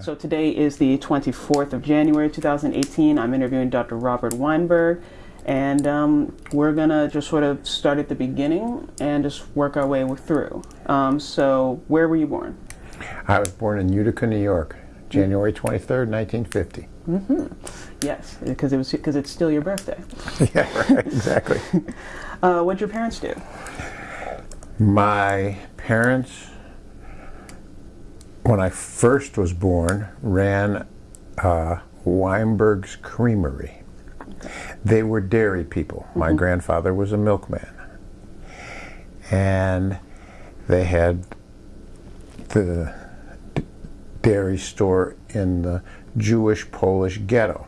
So today is the 24th of January 2018. I'm interviewing Dr. Robert Weinberg, and um, we're gonna just sort of start at the beginning and just work our way through. Um, so, where were you born? I was born in Utica, New York, January 23rd, 1950. Mm-hmm. Yes, because it was because it's still your birthday. yeah, right, exactly. uh, what'd your parents do? My parents when I first was born, ran uh, Weinberg's Creamery. They were dairy people. My mm -hmm. grandfather was a milkman. And they had the dairy store in the Jewish Polish ghetto.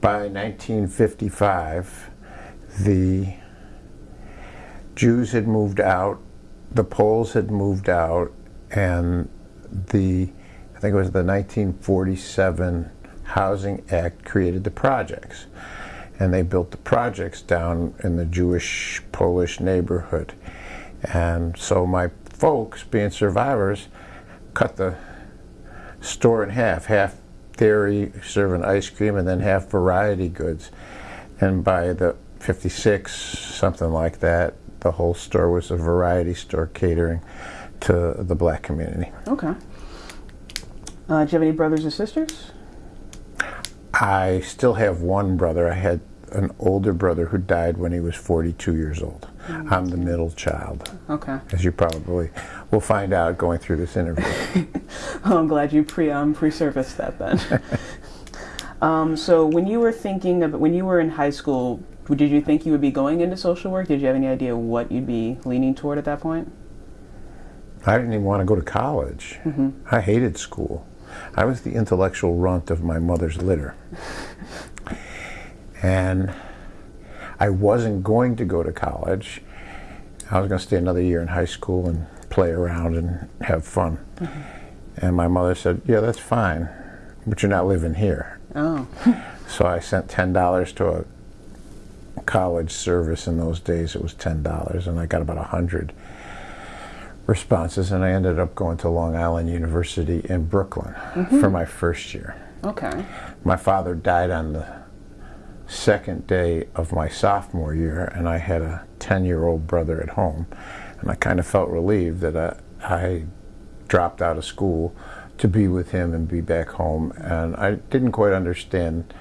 By 1955, the Jews had moved out, the Poles had moved out, and the I think it was the 1947 Housing Act created the projects. And they built the projects down in the Jewish Polish neighborhood. And so my folks being survivors cut the store in half half dairy serving ice cream and then half variety goods. And by the 56 something like that the whole store was a variety store catering to the black community. Okay. Uh, do you have any brothers or sisters? I still have one brother. I had an older brother who died when he was 42 years old. Mm-hmm. I'm the middle child. Okay. As you probably will find out going through this interview. oh, I'm glad you pre um, pre-surfaced that then. um, so when you were thinking of when you were in high school, did you think you would be going into social work? Did you have any idea what you'd be leaning toward at that point? I didn't even want to go to college. Mm -hmm. I hated school. I was the intellectual runt of my mother's litter. and I wasn't going to go to college. I was going to stay another year in high school and play around and have fun. Mm -hmm. And my mother said, yeah, that's fine, but you're not living here. Oh. so I sent $10 to a college service in those days. It was $10, and I got about a 100 responses, and I ended up going to Long Island University in Brooklyn mm -hmm. for my first year. Okay. My father died on the second day of my sophomore year, and I had a 10-year-old brother at home, and I kind of felt relieved that I, I dropped out of school to be with him and be back home, and I didn't quite understand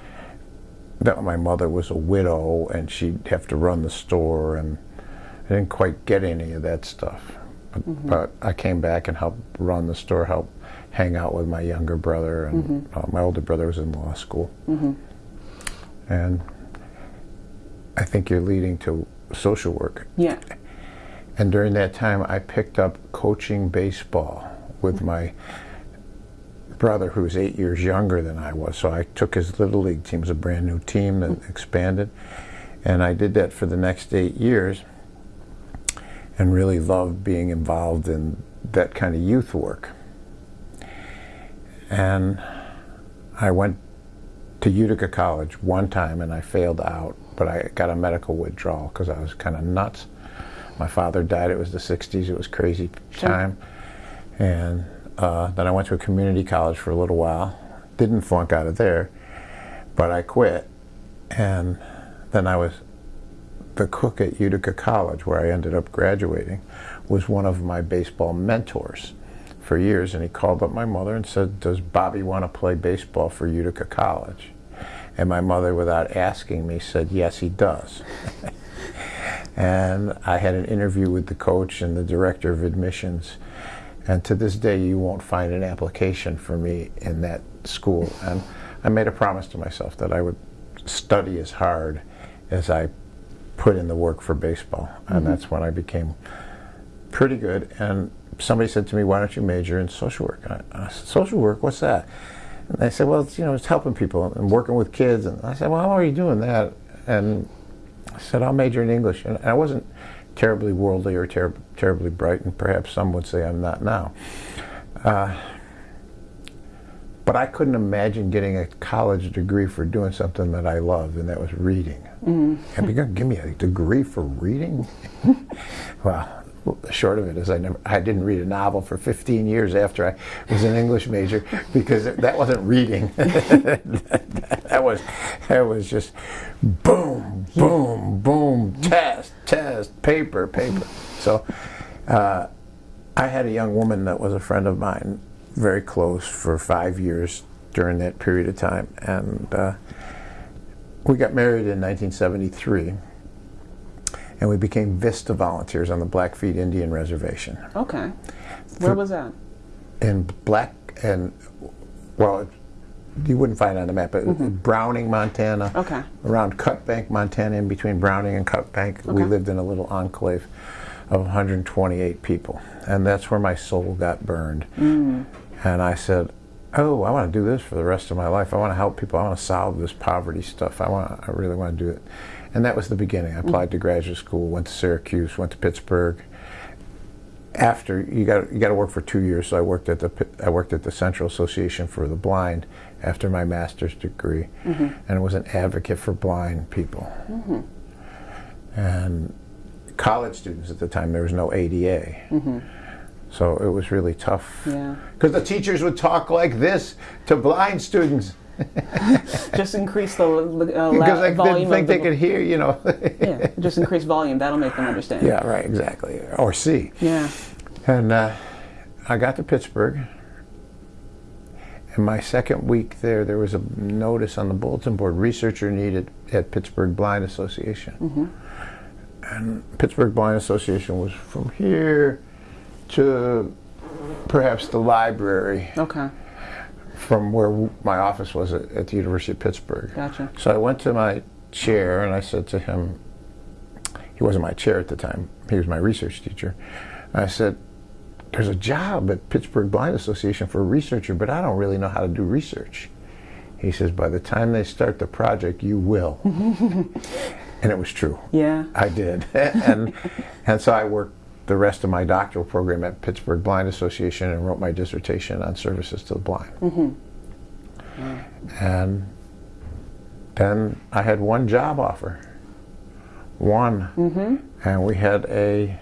that my mother was a widow and she'd have to run the store, and I didn't quite get any of that stuff. Mm -hmm. But I came back and helped run the store, helped hang out with my younger brother, and mm -hmm. uh, my older brother was in law school. Mm -hmm. And I think you're leading to social work. Yeah. And during that time, I picked up coaching baseball with my brother, who was eight years younger than I was. So I took his little league team, it was a brand new team that mm-hmm. expanded. And I did that for the next eight years and really loved being involved in that kind of youth work. And I went to Utica College one time and I failed out, but I got a medical withdrawal because I was kind of nuts. My father died, it was the 60s, it was crazy time. And uh, then I went to a community college for a little while, didn't flunk out of there, but I quit. And then I was the cook at Utica College, where I ended up graduating, was one of my baseball mentors for years. And he called up my mother and said, does Bobby want to play baseball for Utica College? And my mother, without asking me, said, yes, he does. and I had an interview with the coach and the director of admissions. And to this day, you won't find an application for me in that school. And I made a promise to myself that I would study as hard as I put in the work for baseball. And mm -hmm. that's when I became pretty good. And somebody said to me, why don't you major in social work? I, I said, social work, what's that? And they said, well, it's, you know, it's helping people and working with kids. And I said, well, how are you doing that? And I said, I'll major in English. And I wasn't terribly worldly or ter terribly bright, and perhaps some would say I'm not now. Uh, but I couldn't imagine getting a college degree for doing something that I loved, and that was reading. Mm. You're going to give me a degree for reading? well, the short of it is I never I didn't read a novel for 15 years after I was an English major because that wasn't reading. that was that was just boom, boom, boom, test, test, paper, paper. So uh, I had a young woman that was a friend of mine, very close for five years during that period of time, and uh, we got married in 1973 and we became Vista volunteers on the Blackfeet Indian Reservation. Okay. Where was that? In Black and well, you wouldn't find it on the map, but mm-hmm. Browning, Montana. Okay. Around Cut Bank, Montana, in between Browning and Cut Bank, okay. we lived in a little enclave of 128 people, and that's where my soul got burned. Mm. And I said, "Oh, I want to do this for the rest of my life. I want to help people. I want to solve this poverty stuff. I want. I really want to do it." And that was the beginning. I applied to graduate school, went to Syracuse, went to Pittsburgh. After you got you got to work for two years, so I worked at the I worked at the Central Association for the Blind after my master's degree, mm-hmm. and was an advocate for blind people. Mm-hmm. And college students at the time, there was no ADA. Mm-hmm. So it was really tough. Yeah. Because the teachers would talk like this to blind students. just increase the uh, because I didn't think they could hear, you know. yeah, just increase volume. That'll make them understand. Yeah, right, exactly, or see. Yeah. And uh, I got to Pittsburgh. In my second week there, there was a notice on the bulletin board: researcher needed at Pittsburgh Blind Association. Mm-hmm. And Pittsburgh Blind Association was from here to perhaps the library. Okay from where my office was at, at, the University of Pittsburgh. Gotcha. So I went to my chair and I said to him, he wasn't my chair at the time, he was my research teacher. I said, There's a job at Pittsburgh Blind Association for a researcher, but I don't really know how to do research. He says, By the time they start the project, you will. and it was true. Yeah. I did. and, and so I worked the rest of my doctoral program at Pittsburgh Blind Association and wrote my dissertation on services to the blind. Mm-hmm. And then I had one job offer. One. Mm-hmm. And we had a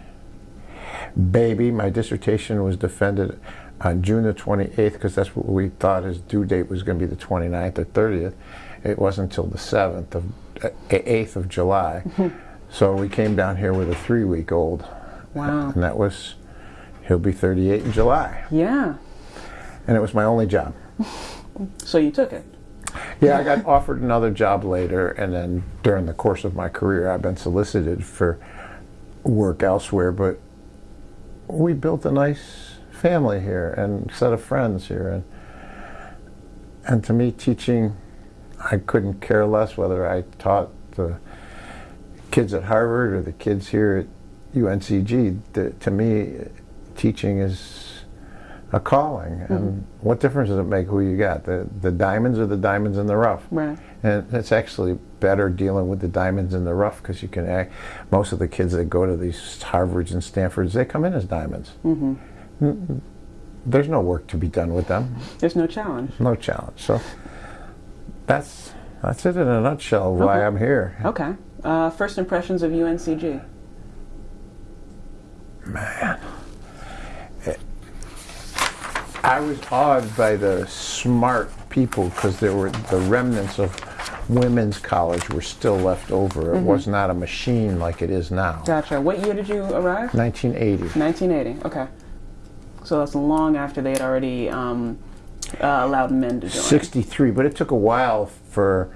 baby. My dissertation was defended on June the 28th because that's what we thought his due date was going to be the 29th or 30th. It wasn't until the 7th of, uh, 8th of July. Mm-hmm. So we came down here with a three week old. Wow. And that was, he'll be 38 in July. Yeah. And it was my only job. so you took it? Yeah, I got offered another job later, and then during the course of my career, I've been solicited for work elsewhere, but we built a nice family here and set of friends here. And, and to me, teaching, I couldn't care less whether I taught the kids at Harvard or the kids here at UNCG, the, to me, teaching is a calling. Mm-hmm. And what difference does it make who you got? The the diamonds or the diamonds in the rough? Right. And it's actually better dealing with the diamonds in the rough because you can act. Most of the kids that go to these Harvards and Stanfords, they come in as diamonds. Mm-hmm. There's no work to be done with them. There's no challenge. No challenge. So that's that's it in a nutshell. Why okay. I'm here. Okay. Uh, first impressions of UNCG man. I was awed by the smart people because there were the remnants of women's college were still left over. It mm-hmm. was not a machine like it is now. Gotcha. What year did you arrive? 1980. 1980. Okay. So that's long after they had already um, uh, allowed men to join. 63, but it took a while for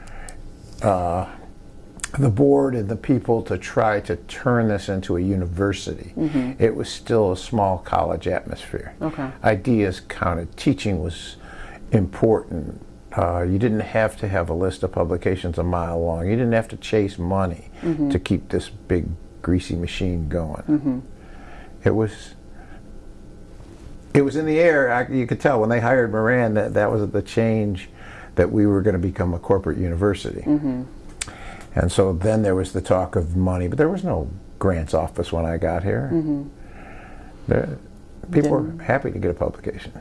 uh, the board and the people to try to turn this into a university. Mm-hmm. It was still a small college atmosphere. Okay. Ideas counted. Teaching was important. Uh, you didn't have to have a list of publications a mile long. You didn't have to chase money mm-hmm. to keep this big greasy machine going. Mm-hmm. It was. It was in the air. I, you could tell when they hired Moran that that was the change that we were going to become a corporate university. Mm-hmm. And so then there was the talk of money, but there was no grants office when I got here. Mm-hmm. There, people then, were happy to get a publication,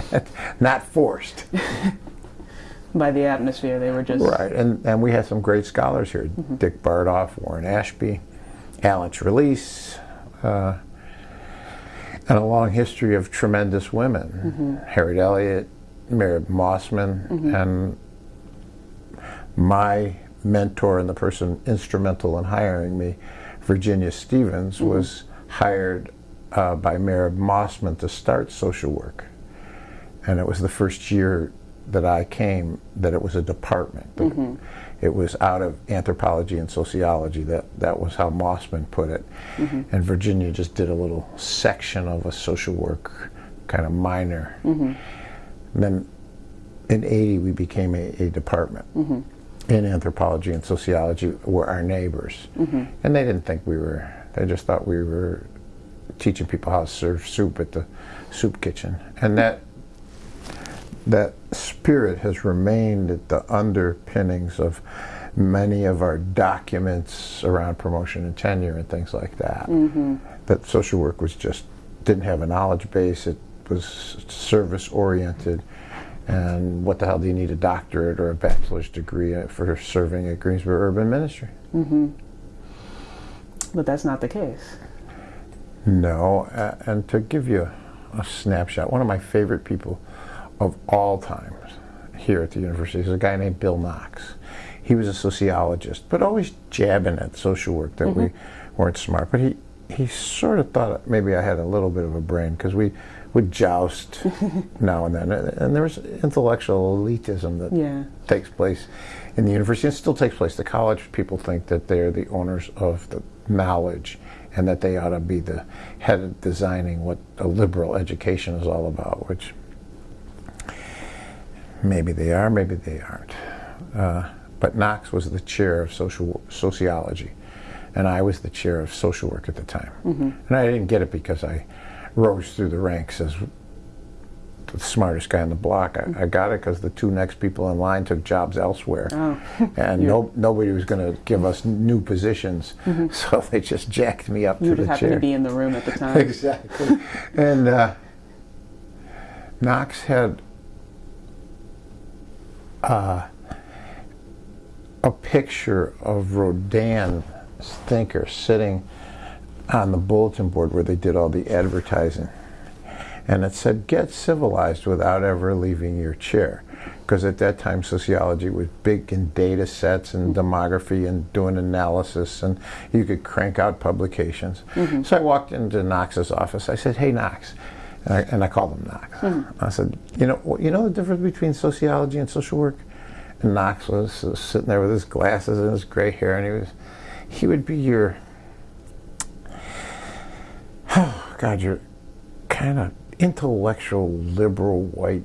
not forced. By the atmosphere, they were just right. And and we had some great scholars here: mm-hmm. Dick Bardolph, Warren Ashby, Alan Trelease. Uh, and a long history of tremendous women Harriet Elliott, Mereb Mossman, and my mentor and the person instrumental in hiring me, Virginia Stevens, mm-hmm. was hired uh, by Mereb Mossman to start social work. And it was the first year that I came that it was a department. Mm-hmm. It was out of anthropology and sociology. That that was how Mossman put it. Mm-hmm. And Virginia just did a little section of a social work kind of minor. And then in 80 we became a, a department in anthropology and sociology were our neighbors. Mm-hmm. And they didn't think we were, they just thought we were teaching people how to serve soup at the soup kitchen. And that that spirit has remained at the underpinnings of many of our documents around promotion and tenure and things like that. Mm-hmm. That social work was just didn't have a knowledge base. It was service oriented. And what the hell do you need a doctorate or a bachelor's degree for serving at Greensboro Urban Ministry? Mm -hmm. but that's not the case. No, uh, and to give you a snapshot, one of my favorite people of all times here at the university is a guy named Bill Knox. He was a sociologist, but always jabbing at social work that we weren't smart. But he, he sort of thought maybe I had a little bit of a brain because we would joust now and then. And there was intellectual elitism that Yeah. takes place in the university and still takes place. The college people think that they're the owners of the knowledge and that they ought to be the head of designing what a liberal education is all about, which maybe they are, maybe they aren't. Uh, but Knox was the chair of social sociology, and I was the chair of social work at the time. And I didn't get it because I rose through the ranks as the smartest guy on the block. I, I got it because the two next people in line took jobs elsewhere, Oh. and no, nobody was going to give us new positions, so they just jacked me up You to the happened chair. to be in the room at the time. exactly. and uh, Knox had uh, a picture of Rodin's thinker sitting on the bulletin board where they did all the advertising. And it said, get civilized without ever leaving your chair. Because at that time, sociology was big in data sets and demography and doing analysis, and you could crank out publications. Mm-hmm. So I walked into Knox's office. I said, hey, Knox. And I, and I called him Knox. Mm-hmm. I said, you know, you know the difference between sociology and social work? And Knox was sitting there with his glasses and his gray hair, and he was, he would be your, God, you're kind of intellectual, liberal, white,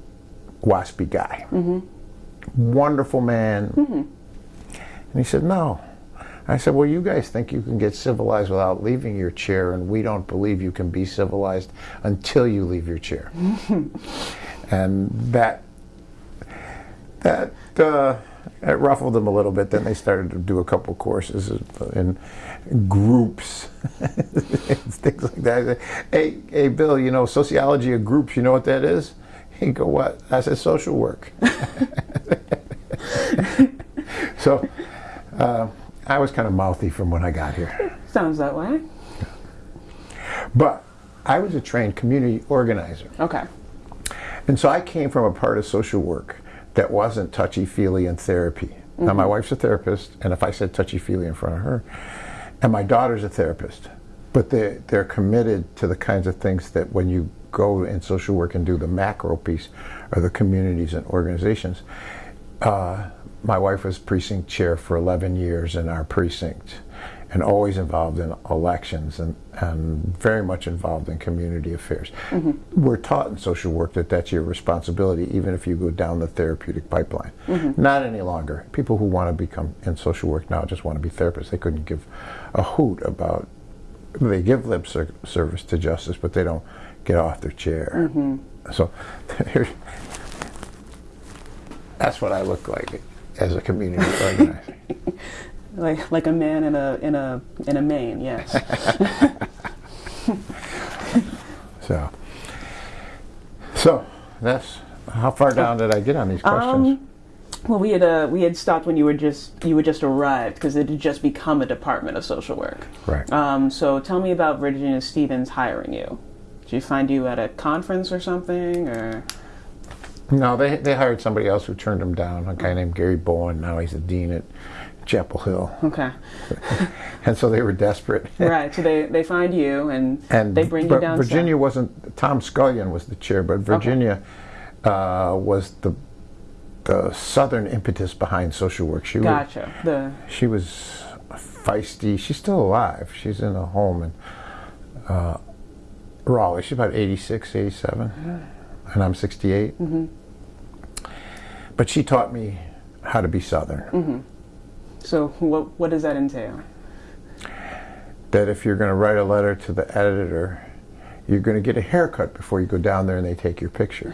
waspy guy. Wonderful man. And he said, no. I said, well, you guys think you can get civilized without leaving your chair, and we don't believe you can be civilized until you leave your chair. and that that uh, it ruffled them a little bit. Then they started to do a couple courses in groups, things like that. Hey, hey, Bill, you know sociology of groups. You know what that is? He go, what? I said social work. so uh, I was kind of mouthy from when I got here, Sounds that way. but I was a trained community organizer. Okay. And so I came from a part of social work that wasn't touchy feely and therapy. Now, my wife's a therapist, and if I said touchy feely in front of her, and my daughter's a therapist, but they, they're committed to the kinds of things that when you go in social work and do the macro piece or the communities and organizations. Uh, my wife was precinct chair for 11 years in our precinct and always involved in elections and, and very much involved in community affairs. We're taught in social work that that's your responsibility, even if you go down the therapeutic pipeline. Not any longer. People who want to become in social work now just want to be therapists. They couldn't give a hoot about, they give lip service to justice, but they don't get off their chair. So that's what I look like as a community organizer. Like like a man in a in a in a mane. Yes. So, so that's how far down did I get on these questions? Um, well, we had uh, we had stopped when you were just you had just arrived because it had just become a department of social work. right. Um, so tell me about Virginia Stevens hiring you. Did you find you at a conference or something, or? No, they they hired somebody else who turned him down. A guy named Gary Bowen. Now he's the dean at Chapel Hill, Okay. and so they were desperate. right. So they, they find you and, and they bring you down. Virginia wasn't. Tom Scullion was the chair, but Virginia uh, was the the southern impetus behind social work. She was Gotcha. The she was feisty. She's still alive. She's in a home in uh, Raleigh. She's about 86, 87, and I'm 68. Mm-hmm. But she taught me how to be Southern. so what what does that entail? That if you're going to write a letter to the editor, you're going to get a haircut before you go down there and they take your picture.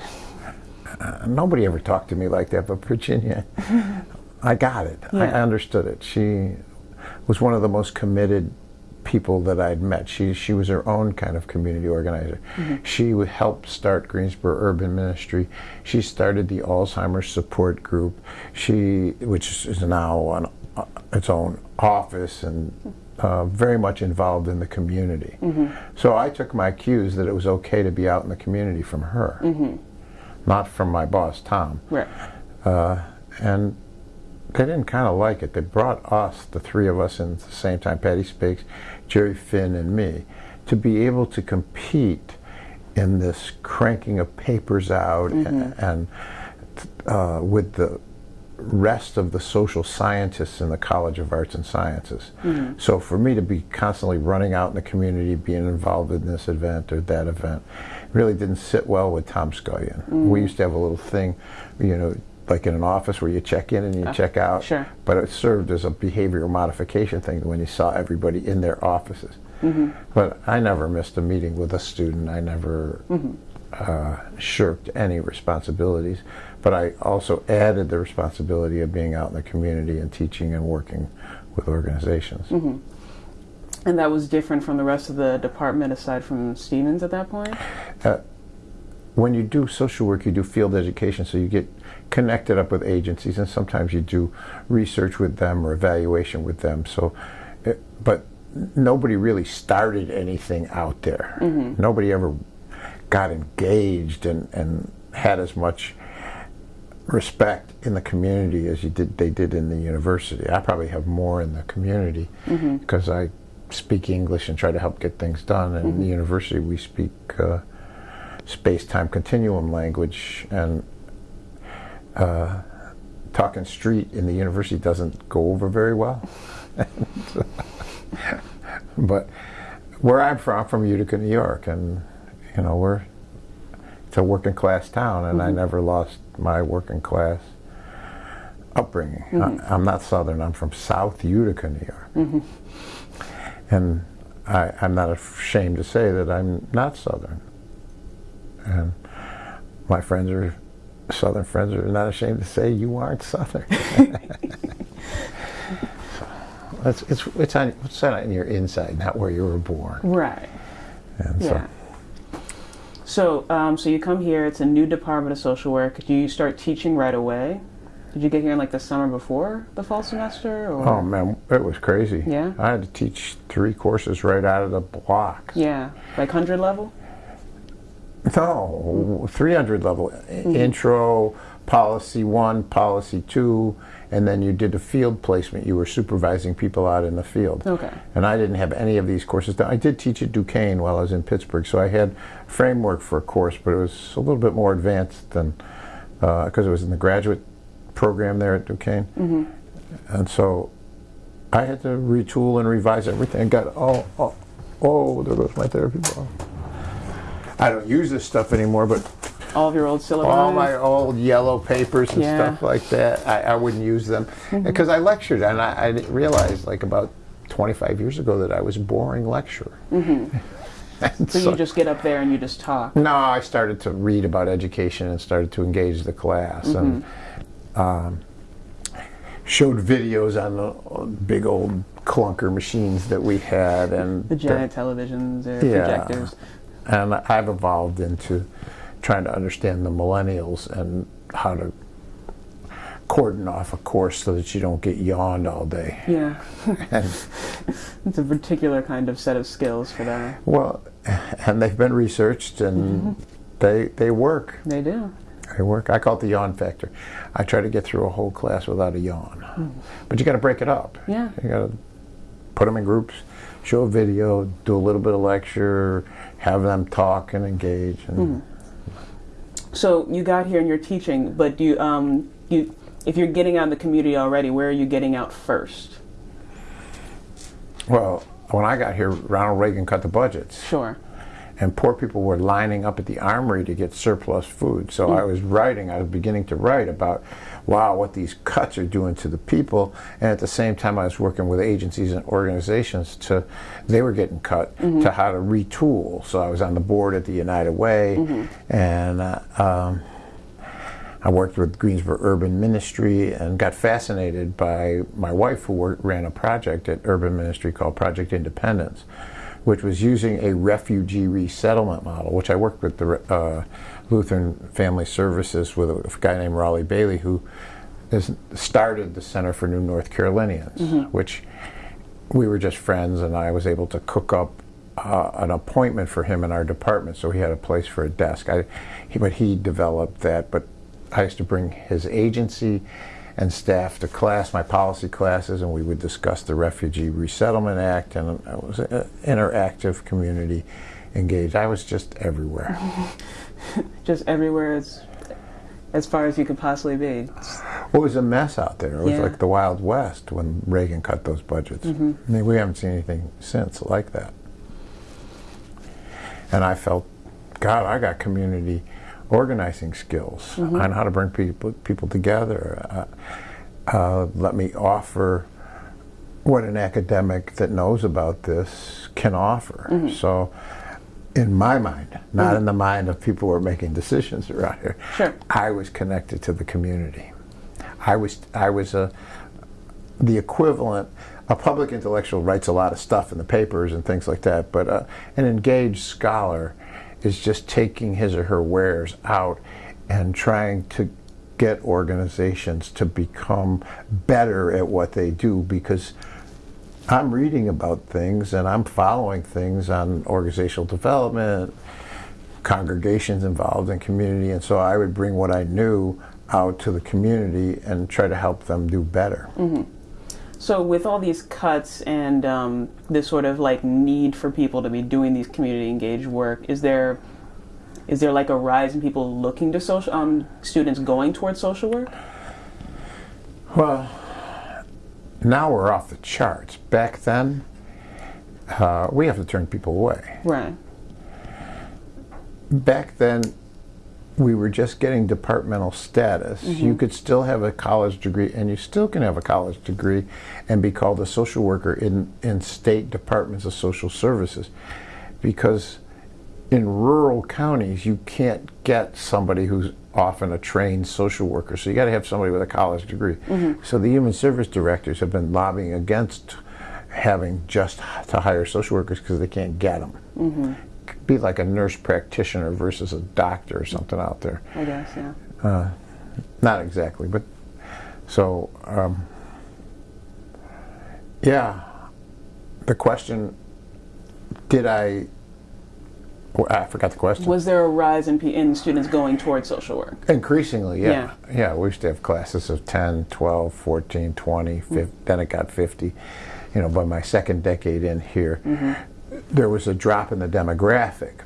Uh, nobody ever talked to me like that, but Virginia, I got it. I understood it. She was one of the most committed people that I'd met. She she was her own kind of community organizer. She would help start Greensboro Urban Ministry. She started the Alzheimer's Support Group. She, which is now an, uh, its own office and uh, very much involved in the community. So I took my cues that it was okay to be out in the community from her, not from my boss Tom Right. uh, and they didn't kind of like it. They brought us, the three of us, in at the same time, Patty Spiggs, Jerry Finn, and me, to be able to compete in this cranking of papers out a- and uh, with the rest of the social scientists in the College of Arts and Sciences. So for me to be constantly running out in the community, being involved in this event or that event, really didn't sit well with Tom Scullion. We mm. used to have a little thing, you know, like in an office where you check in and you uh, check out. sure. But it served as a behavioral modification thing when you saw everybody in their offices. Mm-hmm. But I never missed a meeting with a student. I never mm-hmm. uh, shirked any responsibilities. But I also added the responsibility of being out in the community and teaching and working with organizations. Mm-hmm. And that was different from the rest of the department aside from Stevens at that point? Uh, when you do social work, you do field education, so you get connected up with agencies, and sometimes you do research with them or evaluation with them. So, it, but nobody really started anything out there. Mm-hmm. Nobody ever got engaged and, and had as much respect in the community as you did they did in the university. I probably have more in the community mm-hmm. because I speak English and try to help get things done. And in the university, we speak uh, space-time continuum language, and uh, talking street in the university doesn't go over very well. but where I'm from, I'm from Utica, New York, and you know we're it's a working class town, and I never lost my working class upbringing. I, I'm not Southern. I'm from South Utica, New York, and I, I'm not ashamed to say that I'm not Southern. And my friends are Southern friends are not ashamed to say you aren't Southern. it's, it's, it's, on, it's on your inside, not where you were born. Right. And Yeah. So, um, so you come here. It's a new department of social work. Do you start teaching right away? Did you get here like the summer before the fall semester? Or? Oh man, it was crazy. Yeah? I had to teach three courses right out of the block. Yeah, like hundred level. No, 300 level. Mm-hmm. Intro, policy one, policy two, and then you did a field placement. You were supervising people out in the field. Okay. And I didn't have any of these courses. done. I did teach at Duquesne while I was in Pittsburgh, so I had framework for a course, but it was a little bit more advanced than uh, because it was in the graduate program there at Duquesne. And so I had to retool and revise everything. I got oh oh oh there goes my therapy ball. I don't use this stuff anymore, but All of your old syllabi. all my old yellow papers and Yeah. stuff like that, I, I wouldn't use them mm-hmm. because I lectured, and I, I didn't like about 25 years ago that I was a boring lecturer. Mm-hmm. And so you just get up there and you just talk. no, I started to read about education and started to engage the class and mm-hmm. Um, showed videos on the big old clunker machines that we had and The giant televisions or Yeah. projectors. And I've evolved into trying to understand the millennials and how to cordon off a course so that you don't get yawned all day. Yeah, it's a particular kind of set of skills for that. well, and they've been researched and they they work. They do. They work. I call it the yawn factor. I try to get through a whole class without a yawn, but you got to break it up. Yeah. You got to put them in groups, show a video, do a little bit of lecture, have them talk and engage. And So you got here and you're teaching, but you, um, you, if you're getting out in the community already, where are you getting out first? Well, when I got here, Ronald Reagan cut the budgets. Sure. And poor people were lining up at the armory to get surplus food. So I was writing, I was beginning to write about, wow, what these cuts are doing to the people. And at the same time, I was working with agencies and organizations to, they were getting cut, to how to retool. So I was on the board at the United Way, and uh, um, I worked with Greensboro Urban Ministry and got fascinated by my wife, who worked, ran a project at Urban Ministry called Project Independence, which was using a refugee resettlement model, which I worked with the uh, Lutheran Family Services with a guy named Raleigh Bailey, who has started the Center for New North Carolinians, which we were just friends, and I was able to cook up uh, an appointment for him in our department, so he had a place for a desk. I, he, but he developed that. But I used to bring his agency and staff to class, my policy classes, and we would discuss the Refugee Resettlement Act, and uh, it was an interactive community engaged. I was just everywhere. Just everywhere as, as far as you could possibly be. Well, it was a mess out there. It was Yeah. like the Wild West when Reagan cut those budgets. Mm-hmm. I mean, we haven't seen anything since like that. And I felt, God, I got community organizing skills on how to bring people people together. Uh, uh, let me offer what an academic that knows about this can offer. So, in my mind, not in the mind of people who are making decisions around here, Sure. I was connected to the community. I was I was a the equivalent. A public intellectual writes a lot of stuff in the papers and things like that, but uh, an engaged scholar is just taking his or her wares out and trying to get organizations to become better at what they do because I'm reading about things and I'm following things on organizational development, congregations involved in community, and so I would bring what I knew out to the community and try to help them do better. Mm-hmm. So with all these cuts and um, this sort of like need for people to be doing these community engaged work, is there is there like a rise in people looking to social um, students going towards social work? Well, now we're off the charts. Back then, uh, we have to turn people away. Right. Back then, we were just getting departmental status. You mm-hmm. could still have a college degree, and you still can have a college degree and be called a social worker in, in state departments of social services. Because in rural counties, you can't get somebody who's often a trained social worker. So you got to have somebody with a college degree. Mm-hmm. So the human service directors have been lobbying against having just to hire social workers because they can't get them. Mm-hmm. Be like a nurse practitioner versus a doctor or something out there. I guess. Yeah. Uh, not exactly, but so um, yeah. The question: Did I? well, I forgot the question. Was there a rise in, in students going towards social work? Increasingly, yeah. yeah. we used to have classes of 10, 12, 14, 20, 50, mm-hmm. then it got 50. You know, by my second decade in here, mm-hmm. There was a drop in the demographic.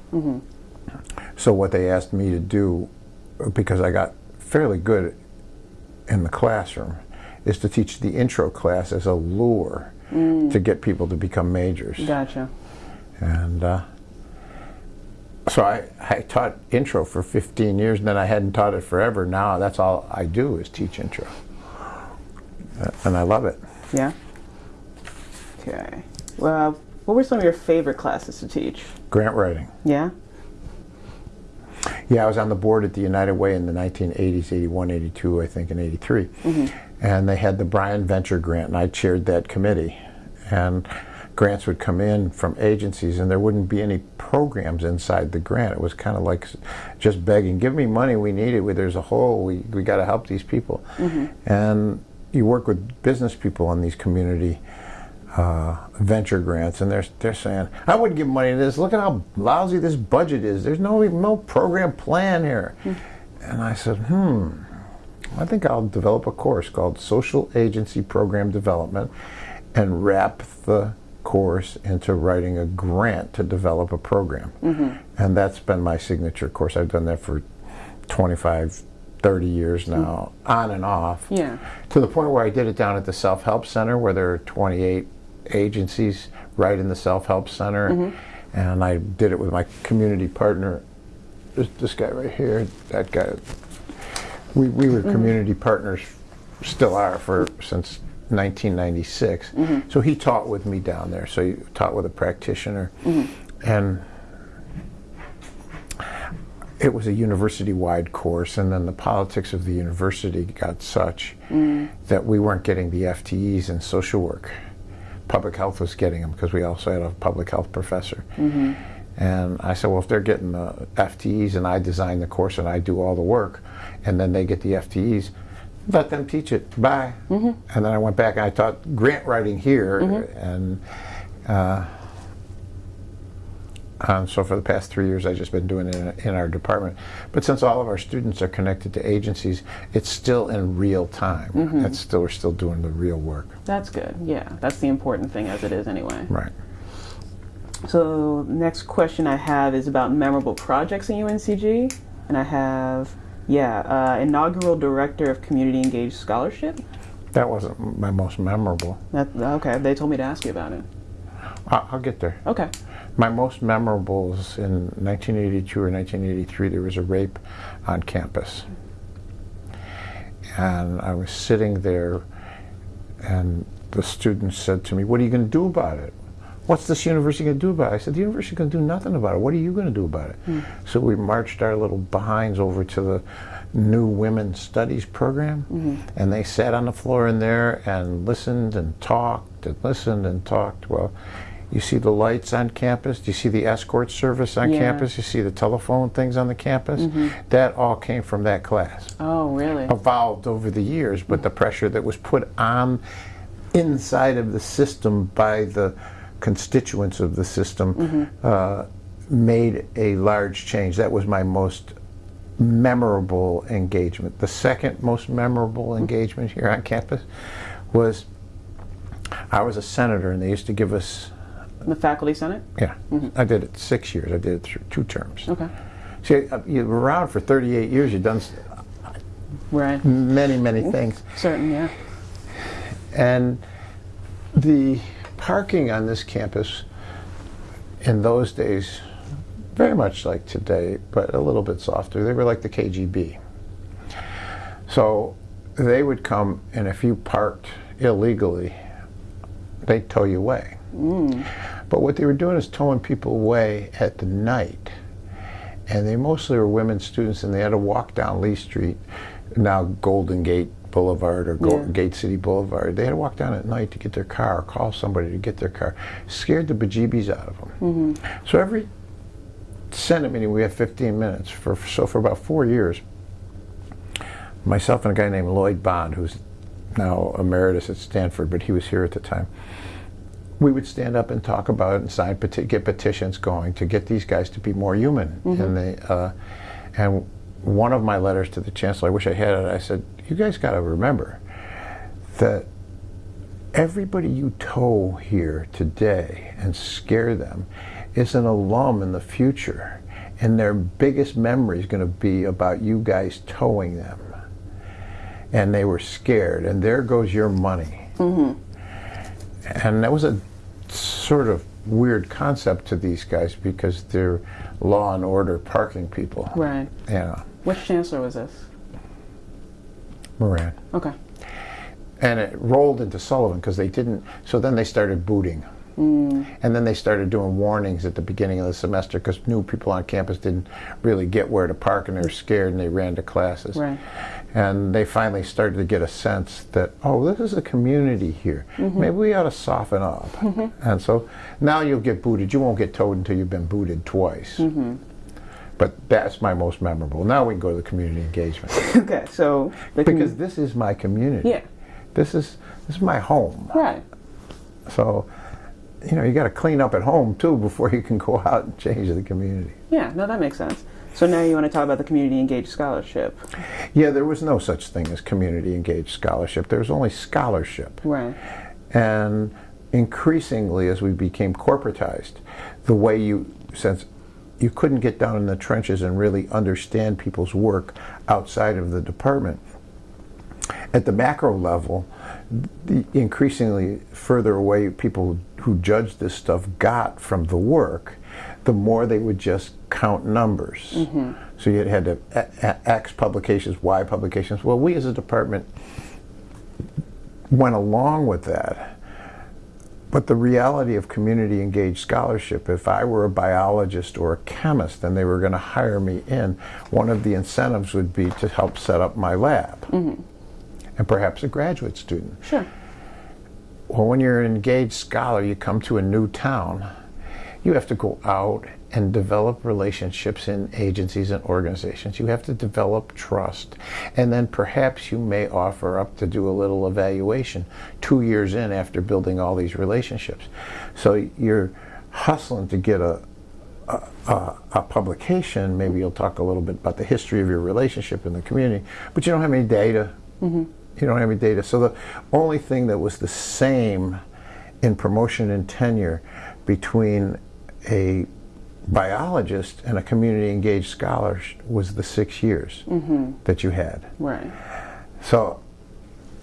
So what they asked me to do, because I got fairly good in the classroom, is to teach the intro class as a lure to get people to become majors. Gotcha. And uh, so I, I taught intro for 15 years, and then I hadn't taught it forever. Now that's all I do is teach intro. Uh, And I love it. Yeah. Okay. Well, what were some of your favorite classes to teach? Grant writing. Yeah. Yeah, I was on the board at the United Way in the 1980s, 81, 82, I think, and 83. Mm-hmm. And they had the Bryan Venture Grant, and I chaired that committee. And grants would come in from agencies, and there wouldn't be any programs inside the grant. It was kind of like just begging, give me money, we need it. There's a hole, we, we got to help these people. Mm-hmm. And you work with business people in these community uh, venture grants, and they're they're saying, "I wouldn't give money to this. Look at how lousy this budget is. There's no no program plan here." And I said, "Hmm, I think I'll develop a course called Social Agency Program Development, and wrap the course into writing a grant to develop a program." And that's been my signature course. I've done that for 25, 30 years now, on and off Yeah. to the point where I did it down at the Self Help Center, where there are 28 agencies right in the Self Help Center, mm-hmm. and I did it with my community partner, this, this guy right here, that guy. We, we were mm-hmm. community partners, still are for since 1996. Mm-hmm. So he taught with me down there. So he taught with a practitioner, and it was a university-wide course, and then the politics of the university got such mm. that we weren't getting the FTEs in social work. Public health was getting them because we also had a public health professor. Mm-hmm. And I said, well, if they're getting the FTEs and I design the course and I do all the work, and then they get the FTEs, let them teach it. Bye. Mm-hmm. And then I went back and I taught grant writing here, mm-hmm. and uh, um, so for the past three years, I've just been doing it in, in our department. But since all of our students are connected to agencies, it's still in real time. It's still we're still doing the real work. That's good. Yeah, that's the important thing as it is anyway. Right. So next question I have is about memorable projects in UNCG, and I have yeah uh, inaugural director of community engaged scholarship. That wasn't my most memorable. That, okay, they told me to ask you about it. I'll, I'll get there. Okay. My most memorable is in 1982 or 1983. There was a rape on campus, and I was sitting there, and the students said to me, "What are you going to do about it? What's this university going to do about it?" I said, "The university going to do nothing about it. What are you going to do about it?" Hmm. So we marched our little behinds over to the new women's studies program, mm-hmm. and they sat on the floor in there and listened and talked and listened and talked. Well. You see the lights on campus? Do you see the escort service on Yeah. campus? You see the telephone things on the campus? Mm-hmm. That all came from that class. Oh, really? Evolved over the years, but the pressure that was put on inside of the system by the constituents of the system mm-hmm. uh, made a large change. That was my most memorable engagement. The second most memorable mm-hmm. engagement here on campus was I was a senator, and they used to give us The faculty senate. yeah, I did it six years. I did it through two terms. Okay. See, uh, you were around for 38 years. You've done Right. many, many things. Certain. Yeah. And the parking on this campus in those days, very much like today, but a little bit softer, they were like the KGB. So they would come, and if you parked illegally, they'd tow you away. But what they were doing is towing people away at the night. And they mostly were women students, and they had to walk down Lee Street, now Golden Gate Boulevard or Yeah. Gate City Boulevard. They had to walk down at night to get their car, or call somebody to get their car. Scared the bejeebies out of them. Mm-hmm. So every Senate meeting, we have 15 minutes. For so for about four years, myself and a guy named Lloyd Bond, who's now emeritus at Stanford, but he was here at the time. We would stand up and talk about it and sign peti- get petitions going to get these guys to be more human. And they uh, and one of my letters to the chancellor, I wish I had it. I said, "You guys got to remember that everybody you tow here today and scare them is an alum in the future, and their biggest memory is going to be about you guys towing them." And they were scared, and there goes your money. And that was a sort of weird concept to these guys because they're law and order parking people. Right. Yeah, Which chancellor was this? Moran. Okay. and it rolled into Sullivan because they didn't. So then they started booting, Mm. and then they started doing warnings at the beginning of the semester because new people on campus didn't really get where to park and they were scared and they ran to classes. Right. And they finally started to get a sense that oh, this is a community here. Mm-hmm. Maybe we ought to soften up. And so now you'll get booted. You won't get towed until you've been booted twice. Mm-hmm. But that's my most memorable. Now we can go to the community engagement Okay. So because this is my community. yeah. This is this is my home. Right. So, you know, you got to clean up at home too before you can go out and change the community. Yeah, no, that makes sense. So now you want to talk about the community engaged scholarship. Yeah, there was no such thing as community engaged scholarship. There was only scholarship. Right. And increasingly, as we became corporatized, the way you, since you couldn't get down in the trenches and really understand people's work outside of the department, at the macro level, the increasingly further away people who judged this stuff got from the work, the more they would just count numbers. Mm-hmm. So you had to X publications, Y publications. Well, we as a department went along with that. But the reality of community engaged scholarship, if I were a biologist or a chemist and they were going to hire me in, one of the incentives would be to help set up my lab. Mm-hmm. And perhaps a graduate student. Sure. Well, when you're an engaged scholar, you come to a new town, you have to go out and develop relationships in agencies and organizations. You have to develop trust. And then perhaps you may offer up to do a little evaluation two years in after building all these relationships. So you're hustling to get a, a, a, publication. Maybe you'll talk a little bit about the history of your relationship in the community, but you don't have any data. Mm-hmm. You don't have any data. So the only thing that was the same in promotion and tenure between a biologist and a community engaged scholar was the six years mm-hmm. that you had. Right. So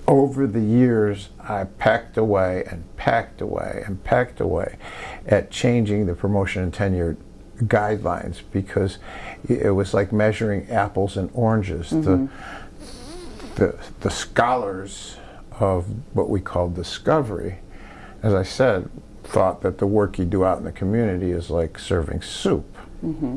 over the years, I packed away and packed away and packed away at changing the promotion and tenure guidelines because it was like measuring apples and oranges. Mm-hmm. The, the, the scholars of what we call discovery, as I said, thought that the work you do out in the community is like serving soup. Mm-hmm.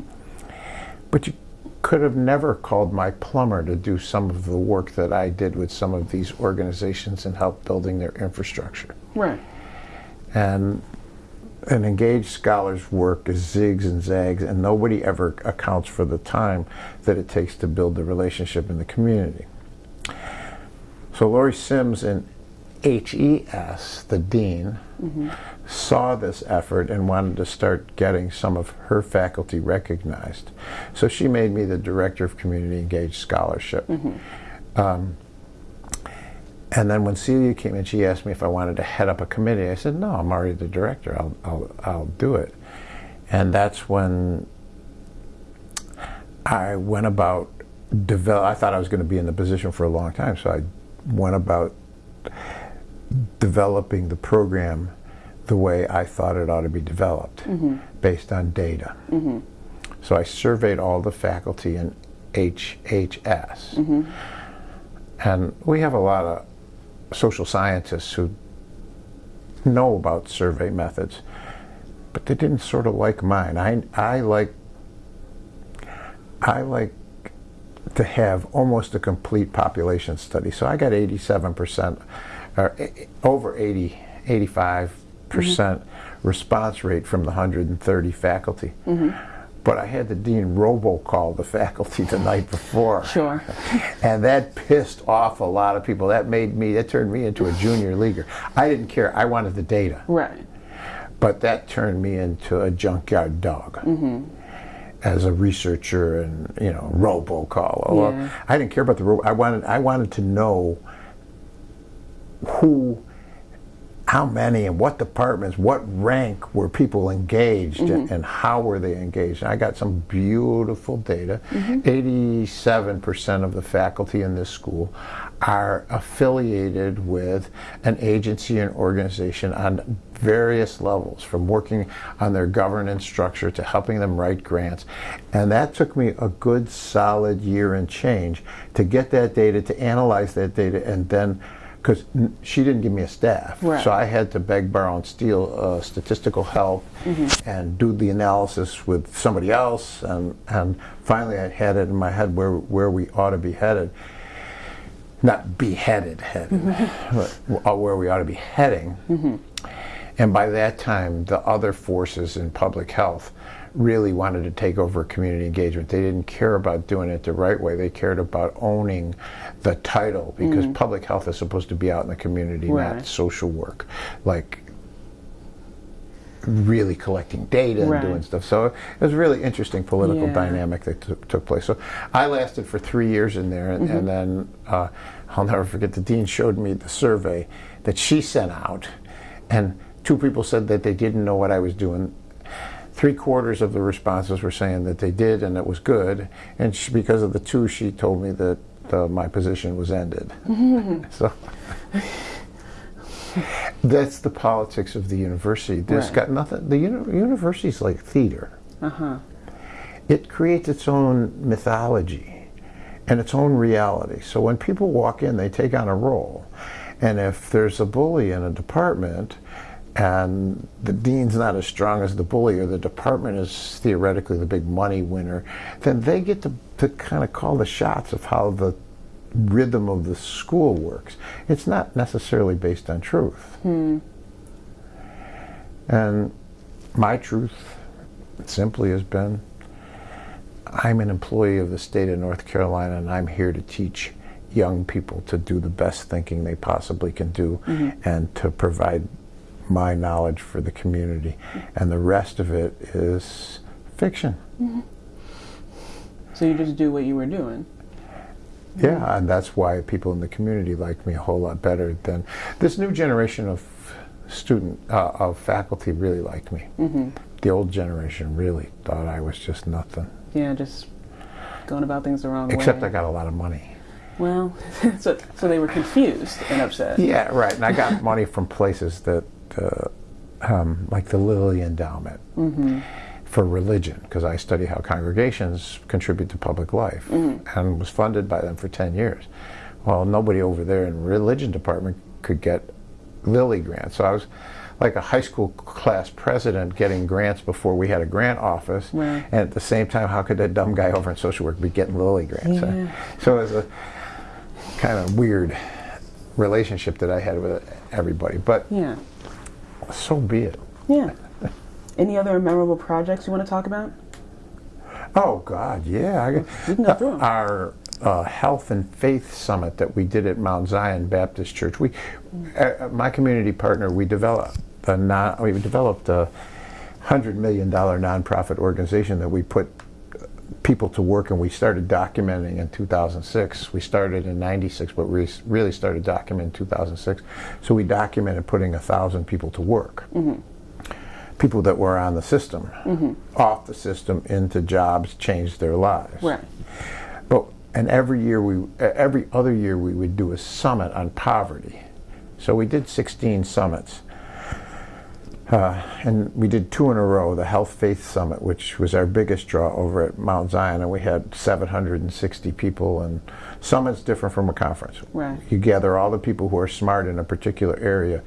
But you could have never called my plumber to do some of the work that I did with some of these organizations and help building their infrastructure. Right. And an engaged scholar's work is zigs and zags, and nobody ever accounts for the time that it takes to build the relationship in the community. So Lori Sims in HES, the dean, mm-hmm. Saw this effort and wanted to start getting some of her faculty recognized. So she made me the director of community engaged scholarship. Mm-hmm. Um, and then when Celia came in, she asked me if I wanted to head up a committee. I said, no, I'm already the director. I'll, I'll, I'll do it. And that's when I went about develop. I thought I was going to be in the position for a long time, so I went about developing the program the way I thought it ought to be developed, mm-hmm. based on data. Mm-hmm. So I surveyed all the faculty in HHS. Mm-hmm. And we have a lot of social scientists who know about survey methods, but they didn't sort of like mine. I, I like I like to have almost a complete population study. So I got 87% or over 80, 85 percent mm-hmm. response rate from the 130 faculty. Mm-hmm. But I had the dean robocall the faculty the night before. Sure. and that pissed off a lot of people. That made me, that turned me into a junior leaguer. I didn't care. I wanted the data. Right. But that turned me into a junkyard dog. Mm-hmm as a researcher and you know robocall. Yeah. I didn't care about the ro- I wanted I wanted to know who, how many, and what departments, what rank were people engaged, mm-hmm. and, and, how were they engaged. And I got some beautiful data. Mm-hmm. 87% of the faculty in this school are affiliated with an agency and organization on various levels, from working on their governance structure to helping them write grants. And that took me a good solid year and change to get that data, to analyze that data, and then because she didn't give me a staff. Right. So I had to beg, borrow, and steal uh, statistical help mm-hmm. and do the analysis with somebody else. And, and finally, I had it in my head where, where we ought to be headed. Not beheaded, headed, mm-hmm. but uh, where we ought to be heading. Mm-hmm. And by that time, the other forces in public health really wanted to take over community engagement. They didn't care about doing it the right way. They cared about owning the title because mm. public health is supposed to be out in the community, right. not social work. Like really collecting data and Right. doing stuff. So it was a really interesting political Yeah. dynamic that took took place. So I lasted for three years in there, and, Mm-hmm. and then uh, I'll never forget the dean showed me the survey that she sent out, and two people said that they didn't know what I was doing. Three quarters of the responses were saying that they did and it was good, and she, because of the two, she told me that uh, my position was ended. so that's the politics of the university. This Right. got nothing. The uni- university's like theater. Uh huh. It creates its own mythology and its own reality. So when people walk in, they take on a role. And if there's a bully in a department and the dean's not as strong as the bully or the department is theoretically the big money winner, then they get to, to kind of call the shots of how the rhythm of the school works. It's not necessarily based on truth. Hmm. And my truth simply has been I'm an employee of the state of North Carolina and I'm here to teach young people to do the best thinking they possibly can do mm-hmm. and to provide my knowledge for the community. And the rest of it is fiction. So you just do what you were doing. Yeah, and that's why people in the community like me a whole lot better than this new generation of student uh, of faculty really liked me. The old generation really thought I was just nothing. Yeah, just going about things the wrong Except way. Except I got a lot of money. Well, so so they were confused and upset. Yeah, right. And I got money from places that, uh, um, like the Lilly Endowment for religion, because I study how congregations contribute to public life, and was funded by them for ten years. Well, nobody over there in religion department could get Lilly grants, so I was like a high school class president getting grants before we had a grant office, Right. and at the same time, how could that dumb guy over in social work be getting Lilly grants? Yeah. So it was a kind of weird relationship that I had with everybody, but Yeah. So be it. Yeah. Any other memorable projects you want to talk about? Oh God, yeah. I, We can go through 'em. Our uh, health and faith summit that we did at Mount Zion Baptist Church. We, uh, my community partner, we developed a non, we developed a hundred million dollar nonprofit organization that we put people to work and we started documenting in 2006 we started in 96 but we really started documenting in 2006 so we documented putting a thousand people to work. Mm-hmm. People that were on the system mm-hmm. off the system into jobs changed their lives. Right. but and every year we every other year we would do a summit on poverty. So we did 16 summits uh, and we did two in a row the health faith summit which was our biggest draw over at mount zion and we had 760 people and summit's different from a conference Right. you gather all the people who are smart in a particular area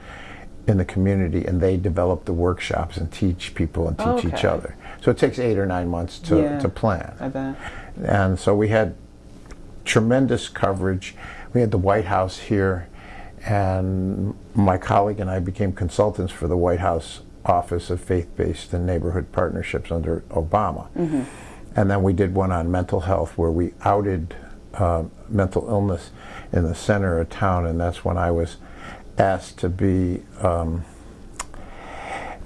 in the community and they develop the workshops and teach people and teach each Okay. other so it takes eight or nine months to, Yeah. to plan I bet. and so we had tremendous coverage. We had the White House here, and my colleague and I became consultants for the White House Office of Faith-Based and Neighborhood Partnerships under Obama. And then we did one on mental health where we outed uh, mental illness in the center of town, and that's when I was asked to be um,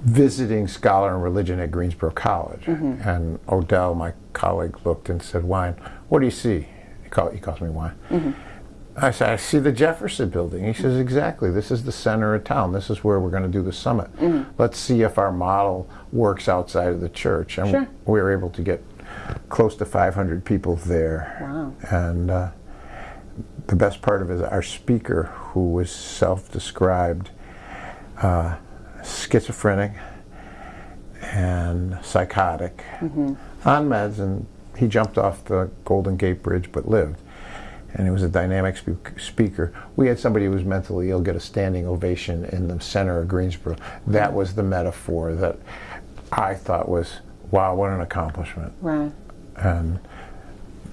visiting scholar in religion at Greensboro College. And Odell, my colleague, looked and said, Wine, what do you see? He, call, he calls me Wine. I said, I see the Jefferson building. He says, exactly. This is the center of town. This is where we're going to do the summit. Let's see if our model works outside of the church. And Sure. we were able to get close to 500 people there. Wow. And uh, the best part of it is our speaker, who was self-described uh, schizophrenic and psychotic on meds, and he jumped off the Golden Gate Bridge but lived. And he was a dynamic spe- speaker. We had somebody who was mentally ill get a standing ovation in the center of Greensboro. That was the metaphor that I thought was, wow, what an accomplishment Right. and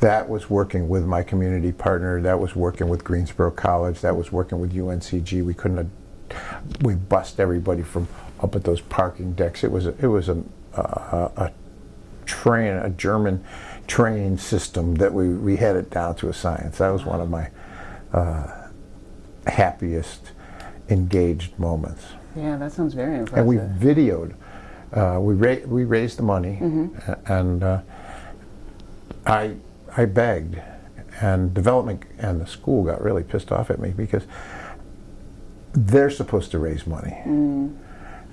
that was working with my community partner. That was working with Greensboro College. That was working with UNCG. We couldn't have, we bust everybody from up at those parking decks. It was a, it was a, a, a train, a German train system that we, we had it down to a science. That was one of my uh, happiest engaged moments. Yeah, that sounds very impressive. And we videoed uh, we ra- we raised the money, a- and uh, I I begged, and development and the school got really pissed off at me because they're supposed to raise money.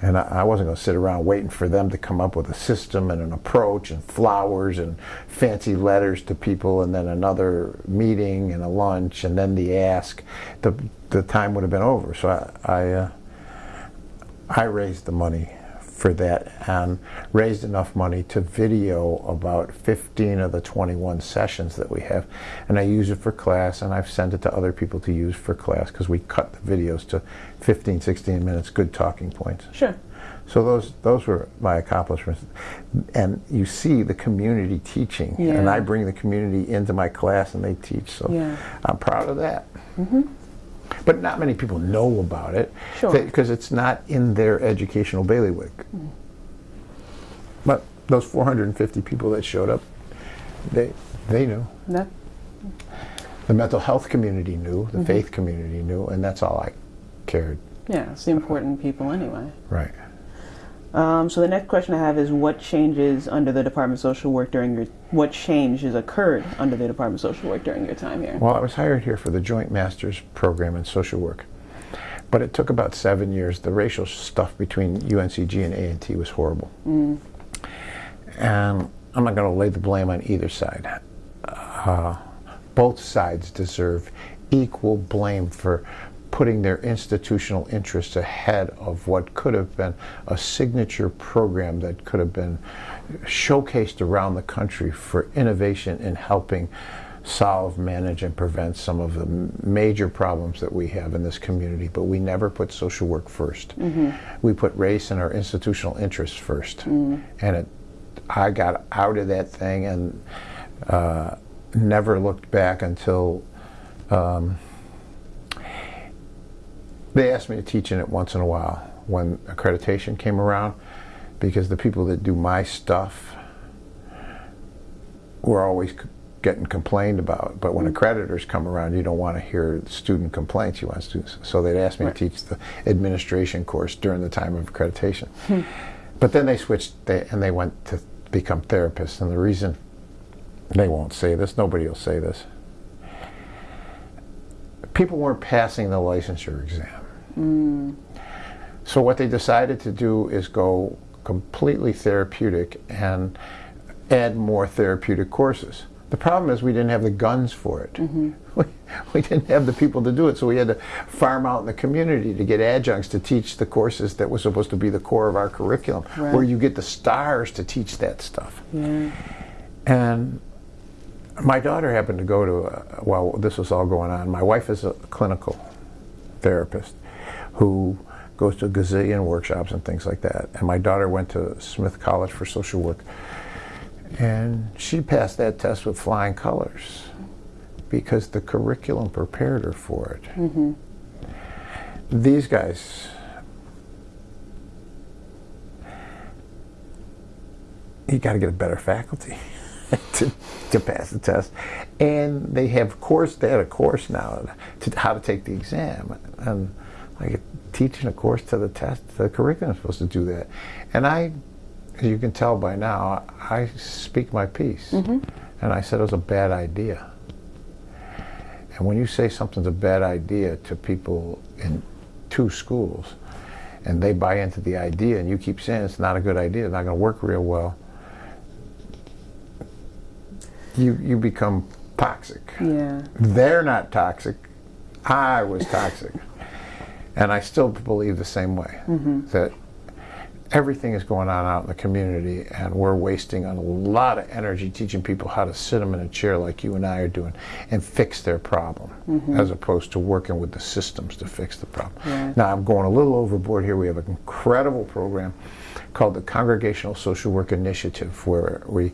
And I, wasn't going to sit around waiting for them to come up with a system and an approach and flowers and fancy letters to people and then another meeting and a lunch and then the ask. The, the time would have been over. So I, I, uh, I raised the money for that and raised enough money to video about 15 of the 21 sessions that we have. And I use it for class and I've sent it to other people to use for class because we cut the videos to 15, 16 minutes, good talking points. Sure. So those those were my accomplishments, and you see the community teaching, and I bring the community into my class, and they teach. So Yeah. I'm proud of that. Mm -hmm. But not many people know about it Sure. because it's not in their educational bailiwick. But those 450 people that showed up, they they knew. That, The mental health community knew. The faith community knew, and that's all I cared. yeah, it's the important people anyway. Right. Um, so the next question I have is what changes under the Department of Social Work during your what changes occurred under the Department of Social Work during your time here? Well, I was hired here for the Joint Masters Program in Social Work, but it took about seven years. The racial stuff between UNCG and A&T was horrible, and I'm not going to lay the blame on either side. Uh, both sides deserve equal blame for putting their institutional interests ahead of what could have been a signature program that could have been showcased around the country for innovation in helping solve, manage, and prevent some of the major problems that we have in this community. But we never put social work 1st We put race and our institutional interests first, and it. I got out of that thing and uh, never looked back until um, they asked me to teach in it once in a while when accreditation came around because the people that do my stuff were always getting complained about. But when mm. accreditors come around, you don't want to hear student complaints. You want students. So they'd ask me Right. to teach the administration course during the time of accreditation. Hmm. But then they switched they, and they went to become therapists. And the reason they won't say this, nobody will say this. People weren't passing the licensure exam. Mm. So what they decided to do is go completely therapeutic and add more therapeutic courses. The problem is we didn't have the guns for it. Mm-hmm. We, we didn't have the people to do it, so we had to farm out in the community to get adjuncts to teach the courses that was supposed to be the core of our curriculum, Right. where you get the stars to teach that stuff. Yeah. And my daughter happened to go to, uh, a, while this was all going on, my wife is a clinical therapist who goes to a gazillion workshops and things like that. And my daughter went to Smith College for social work. And she passed that test with flying colors because the curriculum prepared her for it. Mm-hmm. These guys, you got to get a better faculty to, to pass the test. And they have course, they had a course now to how to take the exam. And like teaching a course to the test, the curriculum is supposed to do that. And I, as you can tell by now, I speak my piece. Mm-hmm. And I said it was a bad idea. And when you say something's a bad idea to people in two schools, and they buy into the idea, and you keep saying it's not a good idea, it's not going to work real well, you you become toxic. Yeah. They're not toxic. I was toxic. and I still believe the same way mm-hmm. that everything is going on out in the community and we're wasting a lot of energy teaching people how to sit them in a chair like you and I are doing and fix their problem mm-hmm. as opposed to working with the systems to fix the problem. Right. Now I'm going a little overboard here. We have an incredible program called the Congregational Social Work Initiative where we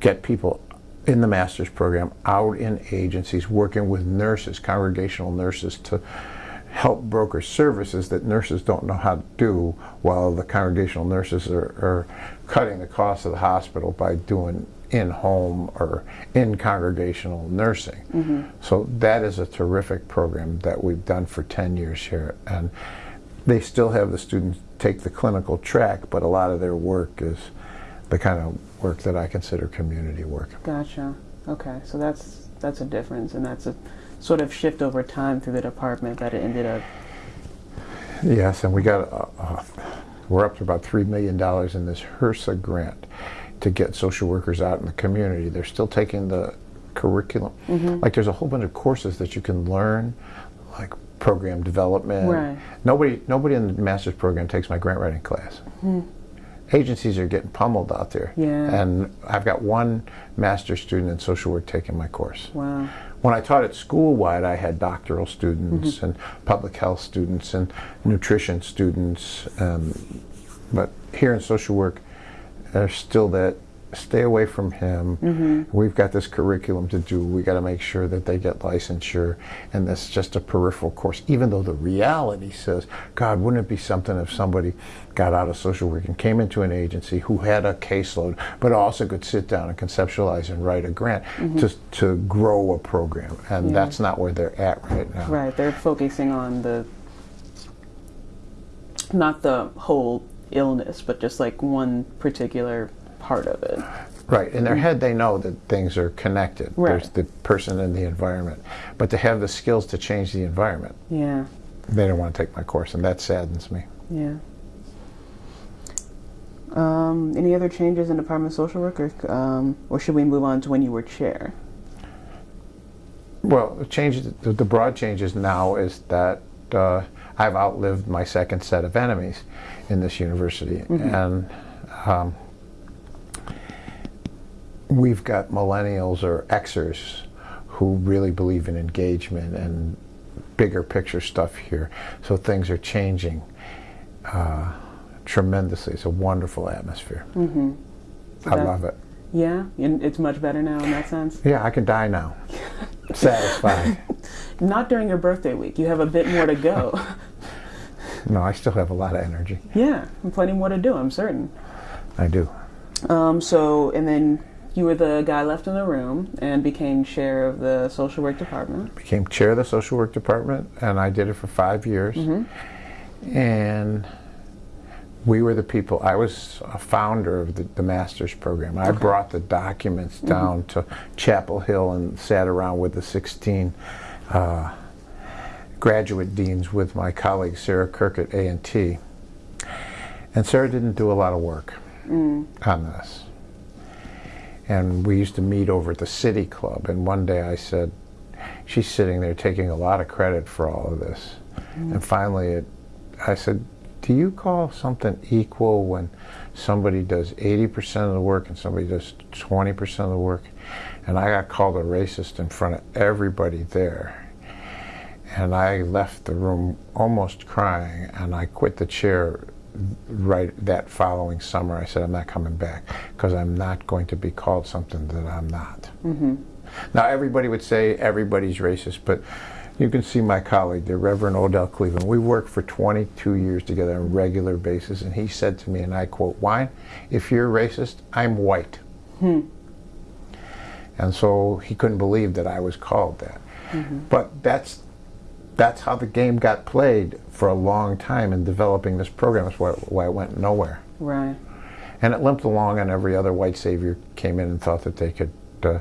get people in the master's program out in agencies working with nurses, congregational nurses to help broker services that nurses don't know how to do while the congregational nurses are, are cutting the cost of the hospital by doing in-home or in congregational nursing. Mm-hmm. So that is a terrific program that we've done for 10 years here and they still have the students take the clinical track, but a lot of their work is the kind of work that I consider community work. Gotcha. Okay, so that's that's a difference, and that's a sort of shift over time through the department that it ended up. Yes, and we got, uh, uh, we're up to about $3 million in this HRSA grant to get social workers out in the community. They're still taking the curriculum. Like there's a whole bunch of courses that you can learn, like program development. Right. Nobody, nobody in the master's program takes my grant writing class. Agencies are getting pummeled out there. Yeah. And I've got one master's student in social work taking my course. Wow. When I taught at school-wide, I had doctoral students and public health students and nutrition students. Um, but here in social work, there's still that stay away from him. Mm-hmm. We've got this curriculum to do. We got to make sure that they get licensure, and that's just a peripheral course. Even though the reality says, God, wouldn't it be something if somebody got out of social work and came into an agency who had a caseload, but also could sit down and conceptualize and write a grant mm-hmm. to to grow a program, and Yeah. that's not where they're at right now. Right, they're focusing on the not the whole illness, but just like one particular part of it. Right. In their head, they know that things are connected. Right. There's the person and the environment. But to have the skills to change the environment, Yeah, they don't want to take my course, and that saddens me. yeah. Um, any other changes in Department of Social Work, or, um, or should we move on to when you were chair? Well, the changes, the, the broad changes now is that uh, I've outlived my second set of enemies in this university, and um, we've got millennials or Xers who really believe in engagement and bigger picture stuff here. So things are changing uh, tremendously. It's a wonderful atmosphere. Mm-hmm. I that- love it. Yeah, and it's much better now in that sense. Yeah, I can die now. Satisfied. Not during your birthday week. You have a bit more to go. No, I still have a lot of energy. yeah, and plenty more to do. I'm certain. I do. Um, so, and then you were the guy left in the room and became chair of the social work department. became chair of the social work department, and I did it for five years. Mm-hmm. And we were the people. I was a founder of the, the master's program. I brought the documents mm-hmm. down to Chapel Hill and sat around with the 16 uh, graduate deans with my colleague Sarah Kirk at A&T. And Sarah didn't do a lot of work mm. on this. And we used to meet over at the City Club. And one day I said, she's sitting there taking a lot of credit for all of this. Mm-hmm. And finally, it, I said, do you call something equal when somebody does 80% of the work and somebody does 20% of the work? And I got called a racist in front of everybody there. And I left the room almost crying, and I quit the chair right that following summer. I said, I'm not coming back because I'm not going to be called something that I'm not. Mm-hmm. Now, everybody would say everybody's racist, but you can see my colleague, the Reverend Odell Cleveland. We worked for 22 years together on a regular basis, and he said to me, and I quote, Wine, if you're racist, I'm white. Hmm. And so he couldn't believe that I was called that. Mm-hmm. But that's that's how the game got played for a long time in developing this program. That's why, why it went nowhere. Right. And it limped along, and every other white savior came in and thought that they could, uh,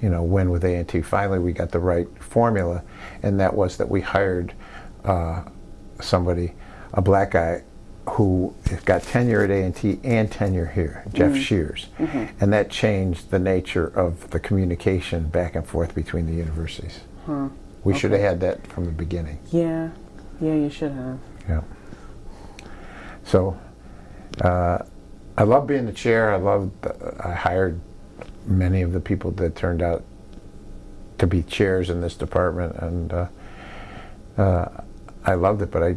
you know, win with A&T. Finally, we got the right formula, and that was that we hired uh, somebody, a black guy, who got tenure at A&T and tenure here, Jeff Shears, and that changed the nature of the communication back and forth between the universities. We should have had that from the beginning. Yeah. Yeah, you should have. Yeah. So, uh, I love being the chair. I love. I hired many of the people that turned out to be chairs in this department, and uh, uh, I loved it. But I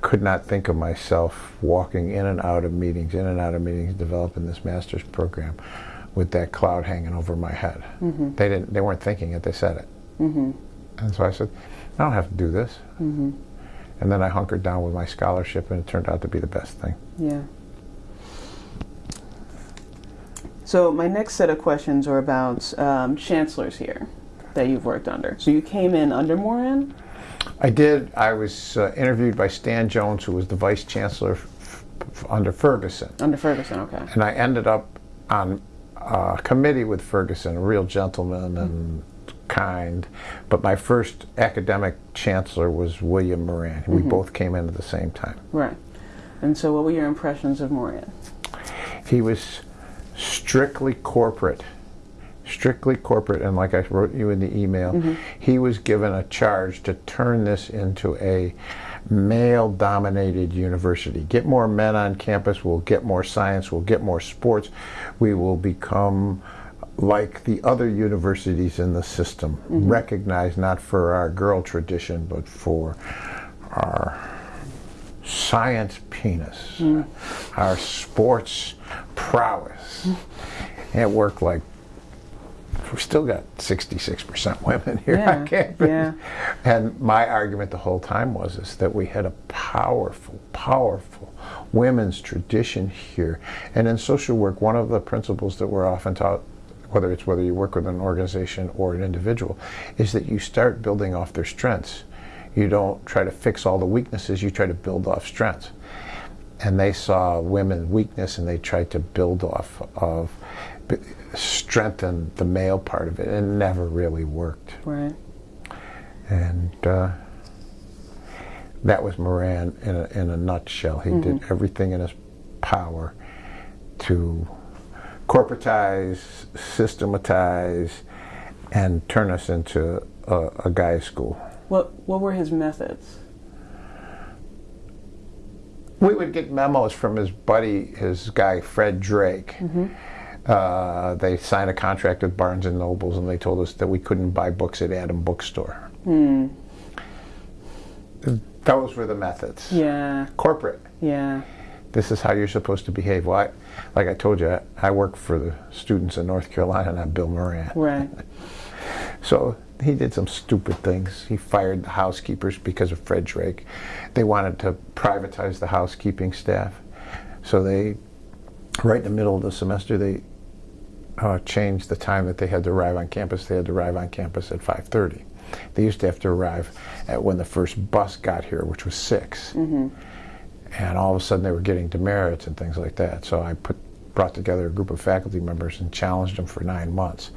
could not think of myself walking in and out of meetings, in and out of meetings, developing this master's program with that cloud hanging over my head. They didn't. They weren't thinking it. They said it. And so I said, I don't have to do this. And then I hunkered down with my scholarship, and it turned out to be the best thing. Yeah. So my next set of questions are about um, chancellors here that you've worked under. So you came in under Moran. I did. I was uh, interviewed by Stan Jones, who was the vice chancellor f- f- under Ferguson. Under Ferguson, okay. And I ended up on a committee with Ferguson, a real gentleman and kind. But my first academic chancellor was William Moran. We mm-hmm. both came in at the same time. Right. And so, what were your impressions of Moran? He was strictly corporate. Strictly corporate, and like I wrote you in the email, mm-hmm. he was given a charge to turn this into a male dominated university. Get more men on campus, we'll get more science, we'll get more sports, we will become like the other universities in the system, mm-hmm. recognized not for our girl tradition, but for our science penis, mm. our sports prowess. It worked like we still got 66% women here Yeah, on campus. yeah. And my argument the whole time was is that we had a powerful, powerful women's tradition here. And in social work, one of the principles that we're often taught, whether it's whether you work with an organization or an individual, is that you start building off their strengths. You don't try to fix all the weaknesses, you try to build off strengths. And they saw women's weakness and they tried to build off of, strengthen the male part of it. And it never really worked. Right. And uh, that was Moran in a, in a nutshell. He did everything in his power to corporatize, systematize, and turn us into a, a guy's school. What What were his methods? We would get memos from his buddy, his guy Fred Drake. Uh, they signed a contract with Barnes and Nobles, and they told us that we couldn't buy books at Adam Bookstore. Those were the methods. Yeah. Corporate. Yeah. This is how you're supposed to behave. Well, I, like I told you, I, I work for the students in North Carolina, not Bill Moran. Right. So he did some stupid things. He fired the housekeepers because of Fred Drake. They wanted to privatize the housekeeping staff. So they, right in the middle of the semester, they uh, changed the time that they had to arrive on campus. They had to arrive on campus at 5.30. They used to have to arrive at when the first bus got here, which was 6. And all of a sudden they were getting demerits and things like that. So I put, brought together a group of faculty members and challenged them for nine months.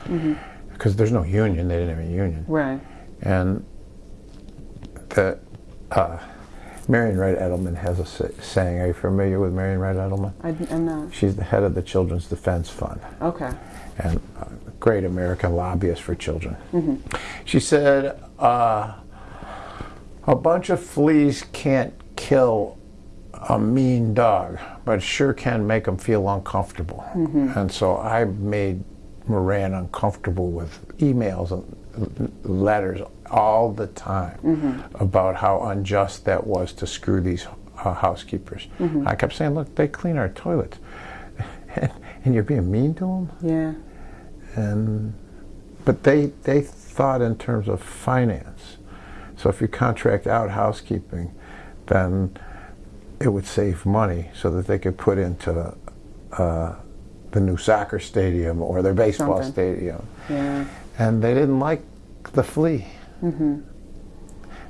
Because there's no union, they didn't have a union. Right. And the uh, Marian Wright Edelman has a saying. Are you familiar with Marian Wright Edelman? I, am not. She's the head of the Children's Defense Fund Okay. and a great American lobbyist for children. Mm -hmm. She said, uh, "A bunch of fleas can't kill a mean dog, but sure can make them feel uncomfortable." Mm-hmm. And so I made Moran uncomfortable with emails and letters all the time mm-hmm. about how unjust that was to screw these uh, housekeepers. Mm-hmm. I kept saying, "Look, they clean our toilets." and you're being mean to them Yeah. and but they they thought in terms of finance. So if you contract out housekeeping, then it would save money so that they could put into uh, the new soccer stadium or their baseball Something. stadium. Yeah. And they didn't like the flea. Mm -hmm.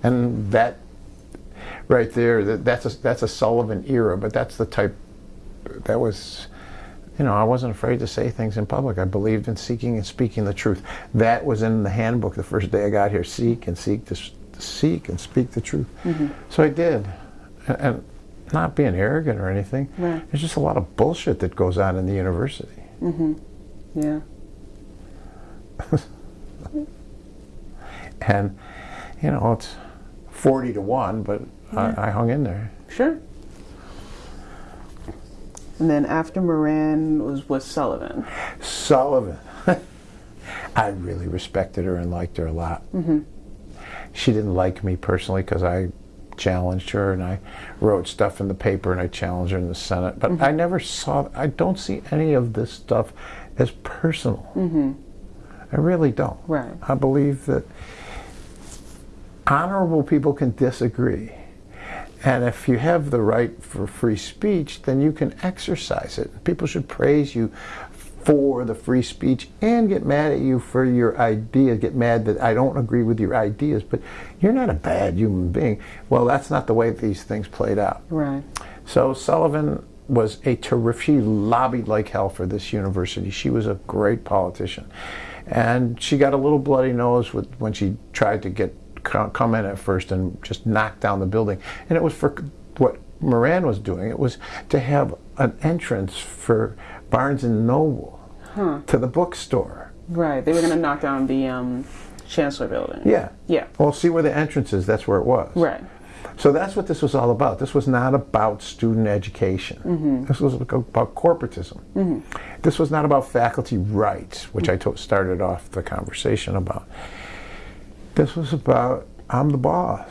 And that right there, that, that's a, that's a Sullivan era, but that's the type that was you know, I wasn't afraid to say things in public. I believed in seeking and speaking the truth. That was in the handbook the first day I got here. Seek and seek to, to seek and speak the truth. Mm -hmm. So I did, and, and not being arrogant or anything. Right. There's just a lot of bullshit that goes on in the university. Mm-hmm. Yeah. And you know, it's forty to one, but I, I hung in there. Sure. And then after Moran was was Sullivan. Sullivan. I really respected her and liked her a lot. Mm -hmm. She didn't like me personally because I challenged her and I wrote stuff in the paper and I challenged her in the Senate. But I mm-hmm. never saw, I don't see any of this stuff as personal. Mm-hmm. I really don't. Right. I believe that honorable people can disagree. And if you have the right for free speech, then you can exercise it. People should praise you for the free speech and get mad at you for your ideas, get mad that I don't agree with your ideas, but you're not a bad human being. Well, that's not the way these things played out. Right. So Sullivan was a terrific, she lobbied like hell for this university. She was a great politician. And she got a little bloody nose with, when she tried to get come in at first and just knock down the building. And it was for what Moran was doing. It was to have an entrance for Barnes and Noble Huh. to the bookstore. Right. They were going to knock down the um, Chancellor Building. Yeah. Yeah. Well, see where the entrance is. That's where it was. Right. So that's what this was all about. This was not about student education. This was about corporatism. This was not about faculty rights, which I to- started off the conversation about. This was about I'm the boss,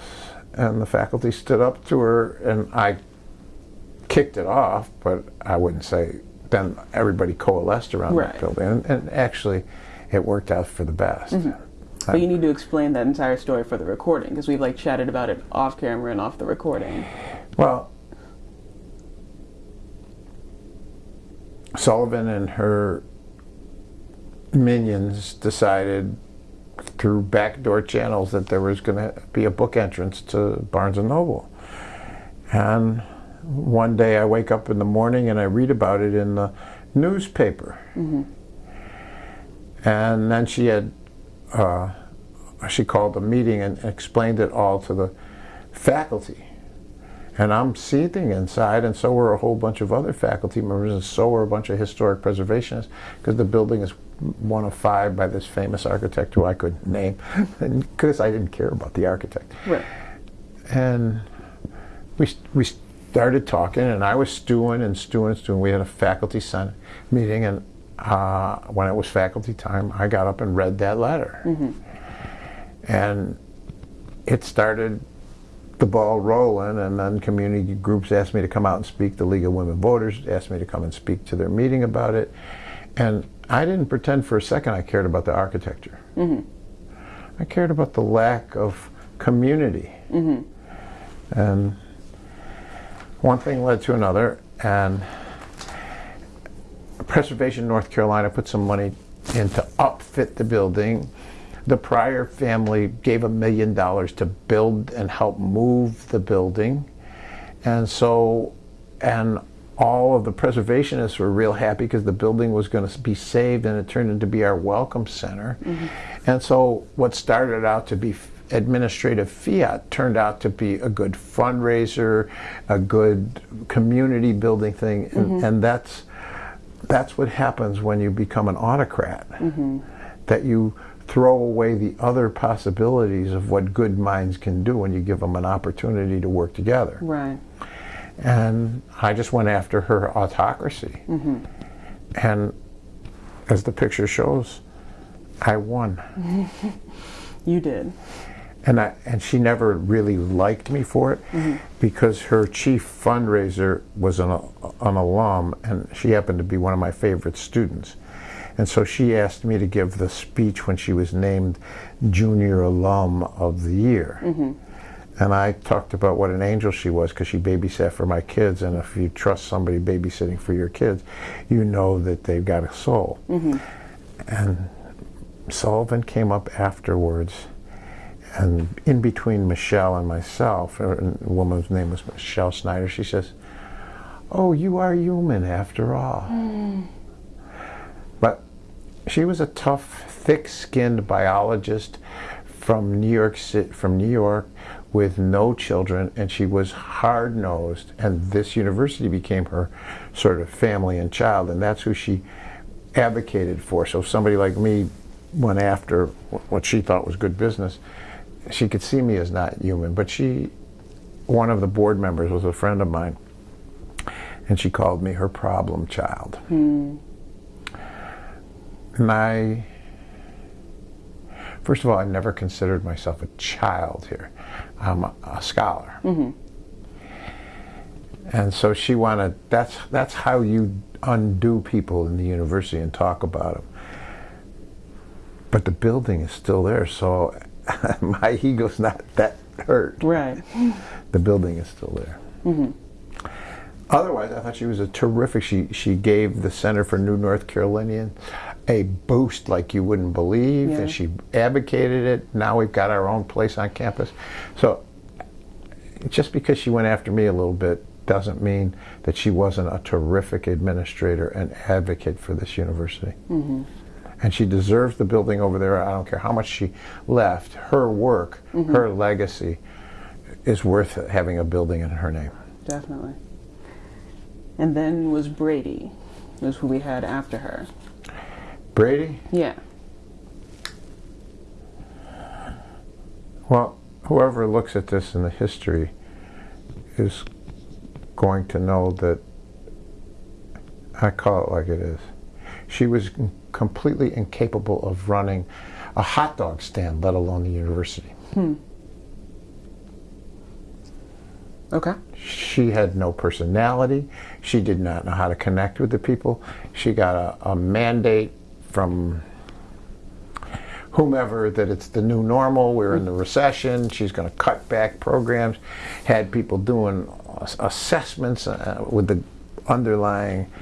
and the faculty stood up to her, and I kicked it off. But I wouldn't say. Then everybody coalesced around Right. that building, and, and actually, it worked out for the best. Mm-hmm. But you need to explain that entire story for the recording because we've like chatted about it off camera and off the recording. Well, Sullivan and her minions decided through backdoor channels that there was going to be a book entrance to Barnes and Noble. And one day I wake up in the morning and I read about it in the newspaper. And then she had, uh, she called a meeting and explained it all to the faculty. And I'm seething inside, and so were a whole bunch of other faculty members, and so were a bunch of historic preservationists, because the building is one of five by this famous architect who I could name, because I didn't care about the architect. Right. And we, we started talking, and I was stewing and stewing and stewing. We had a faculty senate meeting, and uh, when it was faculty time, I got up and read that letter. Mm-hmm. And it started the ball rolling, and then community groups asked me to come out and speak. The League of Women Voters asked me to come and speak to their meeting about it. And I didn't pretend for a second I cared about the architecture. Mm-hmm. I cared about the lack of community. Mm-hmm. And one thing led to another, and Preservation North Carolina put some money in to upfit the building. The Pryor family gave a million dollars to build and help move the building. And so, and all of the preservationists were real happy because the building was going to be saved and it turned into be our welcome center. Mm-hmm. And so, what started out to be administrative fiat turned out to be a good fundraiser, a good community building thing, and, mm-hmm. and that's that's what happens when you become an autocrat. Mm-hmm. That you throw away the other possibilities of what good minds can do when you give them an opportunity to work together. Right. And I just went after her autocracy. Mm-hmm. And as the picture shows, I won. You did. And, I, and she never really liked me for it mm-hmm. because her chief fundraiser was an, an alum and she happened to be one of my favorite students. And so she asked me to give the speech when she was named Junior Alum of the Year. Mm-hmm. And I talked about what an angel she was because she babysat for my kids. And if you trust somebody babysitting for your kids, you know that they've got a soul. Mm-hmm. And Sullivan came up afterwards, and in between Michelle and myself, a woman's name was Michelle Snyder, she says, Oh, you are human after all. But she was a tough, thick-skinned biologist from New York City, from New York, with no children, and she was hard-nosed. And this university became her sort of family and child, and that's who she advocated for. So somebody like me went after what she thought was good business, she could see me as not human. But she, one of the board members was a friend of mine, and she called me her problem child. Hmm. And I, first of all, I never considered myself a child here. I'm a, a scholar. Mm-hmm. And so she wanted, that's, that's how you undo people in the university and talk about them. But the building is still there, so my ego's not that hurt. Right. The building is still there. Mm-hmm. otherwise, I thought she was a terrific. She she gave the Center for New North Carolinian a boost like you wouldn't believe, Yeah. and she advocated it. Now we've got our own place on campus. So just because she went after me a little bit doesn't mean that she wasn't a terrific administrator and advocate for this university. Mm-hmm. And she deserves the building over there. I don't care how much she left. Her work, mm-hmm. her legacy, is worth having a building in her name. Definitely. And then was Brady, was who we had after her. Brady, Yeah. well, whoever looks at this in the history is going to know that I call it like it is. She was completely incapable of running a hot dog stand, let alone the university. Okay. She had no personality. She did not know how to connect with the people. She got a, a mandate from whomever that it's the new normal. We're in the recession. She's going to cut back programs. Had people doing assessments uh, with the underlying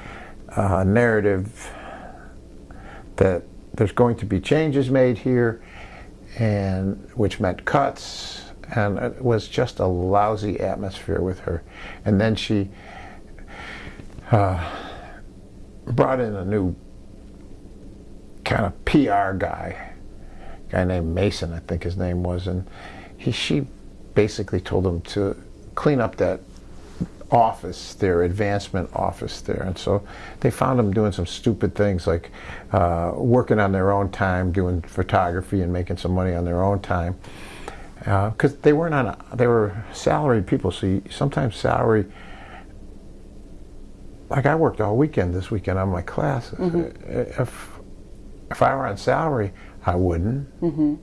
uh, narrative that there's going to be changes made here, and which meant cuts. And it was just a lousy atmosphere with her. And then she uh, brought in a new kind of PR guy, guy named Mason, I think his name was, and he she basically told him to clean up that office, their advancement office there, and so they found them doing some stupid things like uh, working on their own time, doing photography and making some money on their own time, uh, because they weren't on a, they were salaried people, so you, sometimes salary like I worked all weekend this weekend on my classes. Mm-hmm. Uh, if if I were on salary, I wouldn't. Mm-hmm.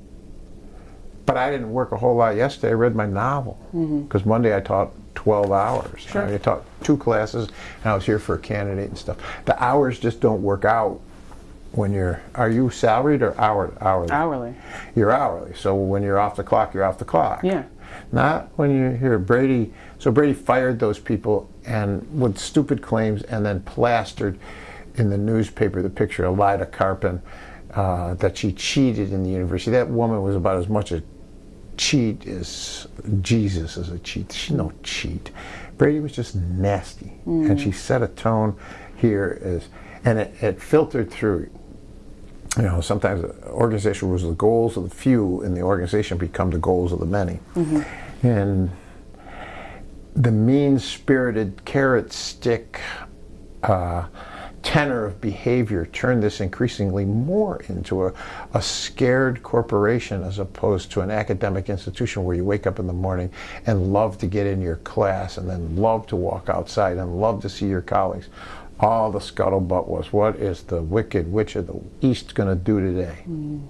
But I didn't work a whole lot yesterday. I read my novel. Mm-hmm. Because Monday I taught 12 hours. Sure. I taught two classes, and I was here for a candidate and stuff. The hours just don't work out when you're. Are you salaried or hour, hourly? Hourly. You're hourly. So when you're off the clock, you're off the clock. Yeah. Not when you hear Brady. So Brady fired those people and with stupid claims, and then plastered in the newspaper the picture of Lida Carpin uh, that she cheated in the university. That woman was about as much a cheat is Jesus is a cheat. She's no cheat. Brady was just nasty, and she set a tone here as, and it, it filtered through you know, sometimes organization was the goals of the few, and the organization become the goals of the many. And the mean-spirited carrot stick uh, tenor of behavior turned this increasingly more into a, a scared corporation as opposed to an academic institution where you wake up in the morning and love to get in your class and then love to walk outside and love to see your colleagues. All the scuttlebutt was, what is the wicked witch of the East going to do today? Mm.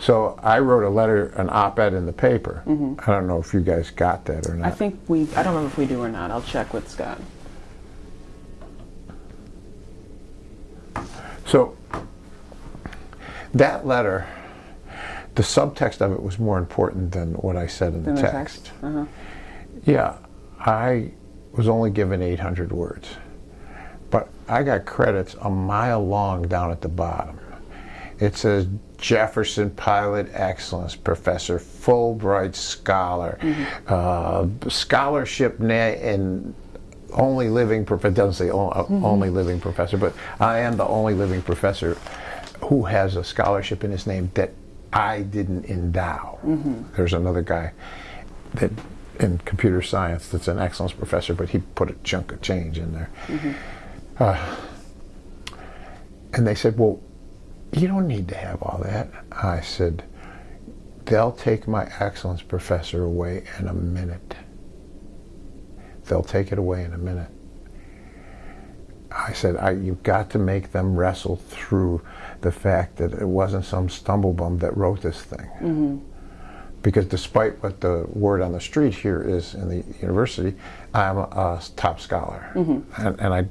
So I wrote a letter, an op-ed in the paper. Mm-hmm. I don't know if you guys got that or not. I think we, I don't remember if we do or not. I'll check with Scott. So that letter, the subtext of it was more important than what I said in the In the text. text. Uh-huh. Yeah, I was only given 800 words, but I got credits a mile long down at the bottom. It says Jefferson Pilot Excellence Professor, Fulbright Scholar, uh, scholarship na- and only living professor. Doesn't say o- uh, only living professor, but I am the only living professor who has a scholarship in his name that I didn't endow. There's another guy that in computer science that's an excellence professor, but he put a chunk of change in there. Uh, and they said, Well, you don't need to have all that. I said, They'll take my excellence professor away in a minute. They'll take it away in a minute. I said, I, You've got to make them wrestle through the fact that it wasn't some stumblebum that wrote this thing mm-hmm. because despite what the word on the street here is in the university, I'm a, a top scholar, mm-hmm. and, and I,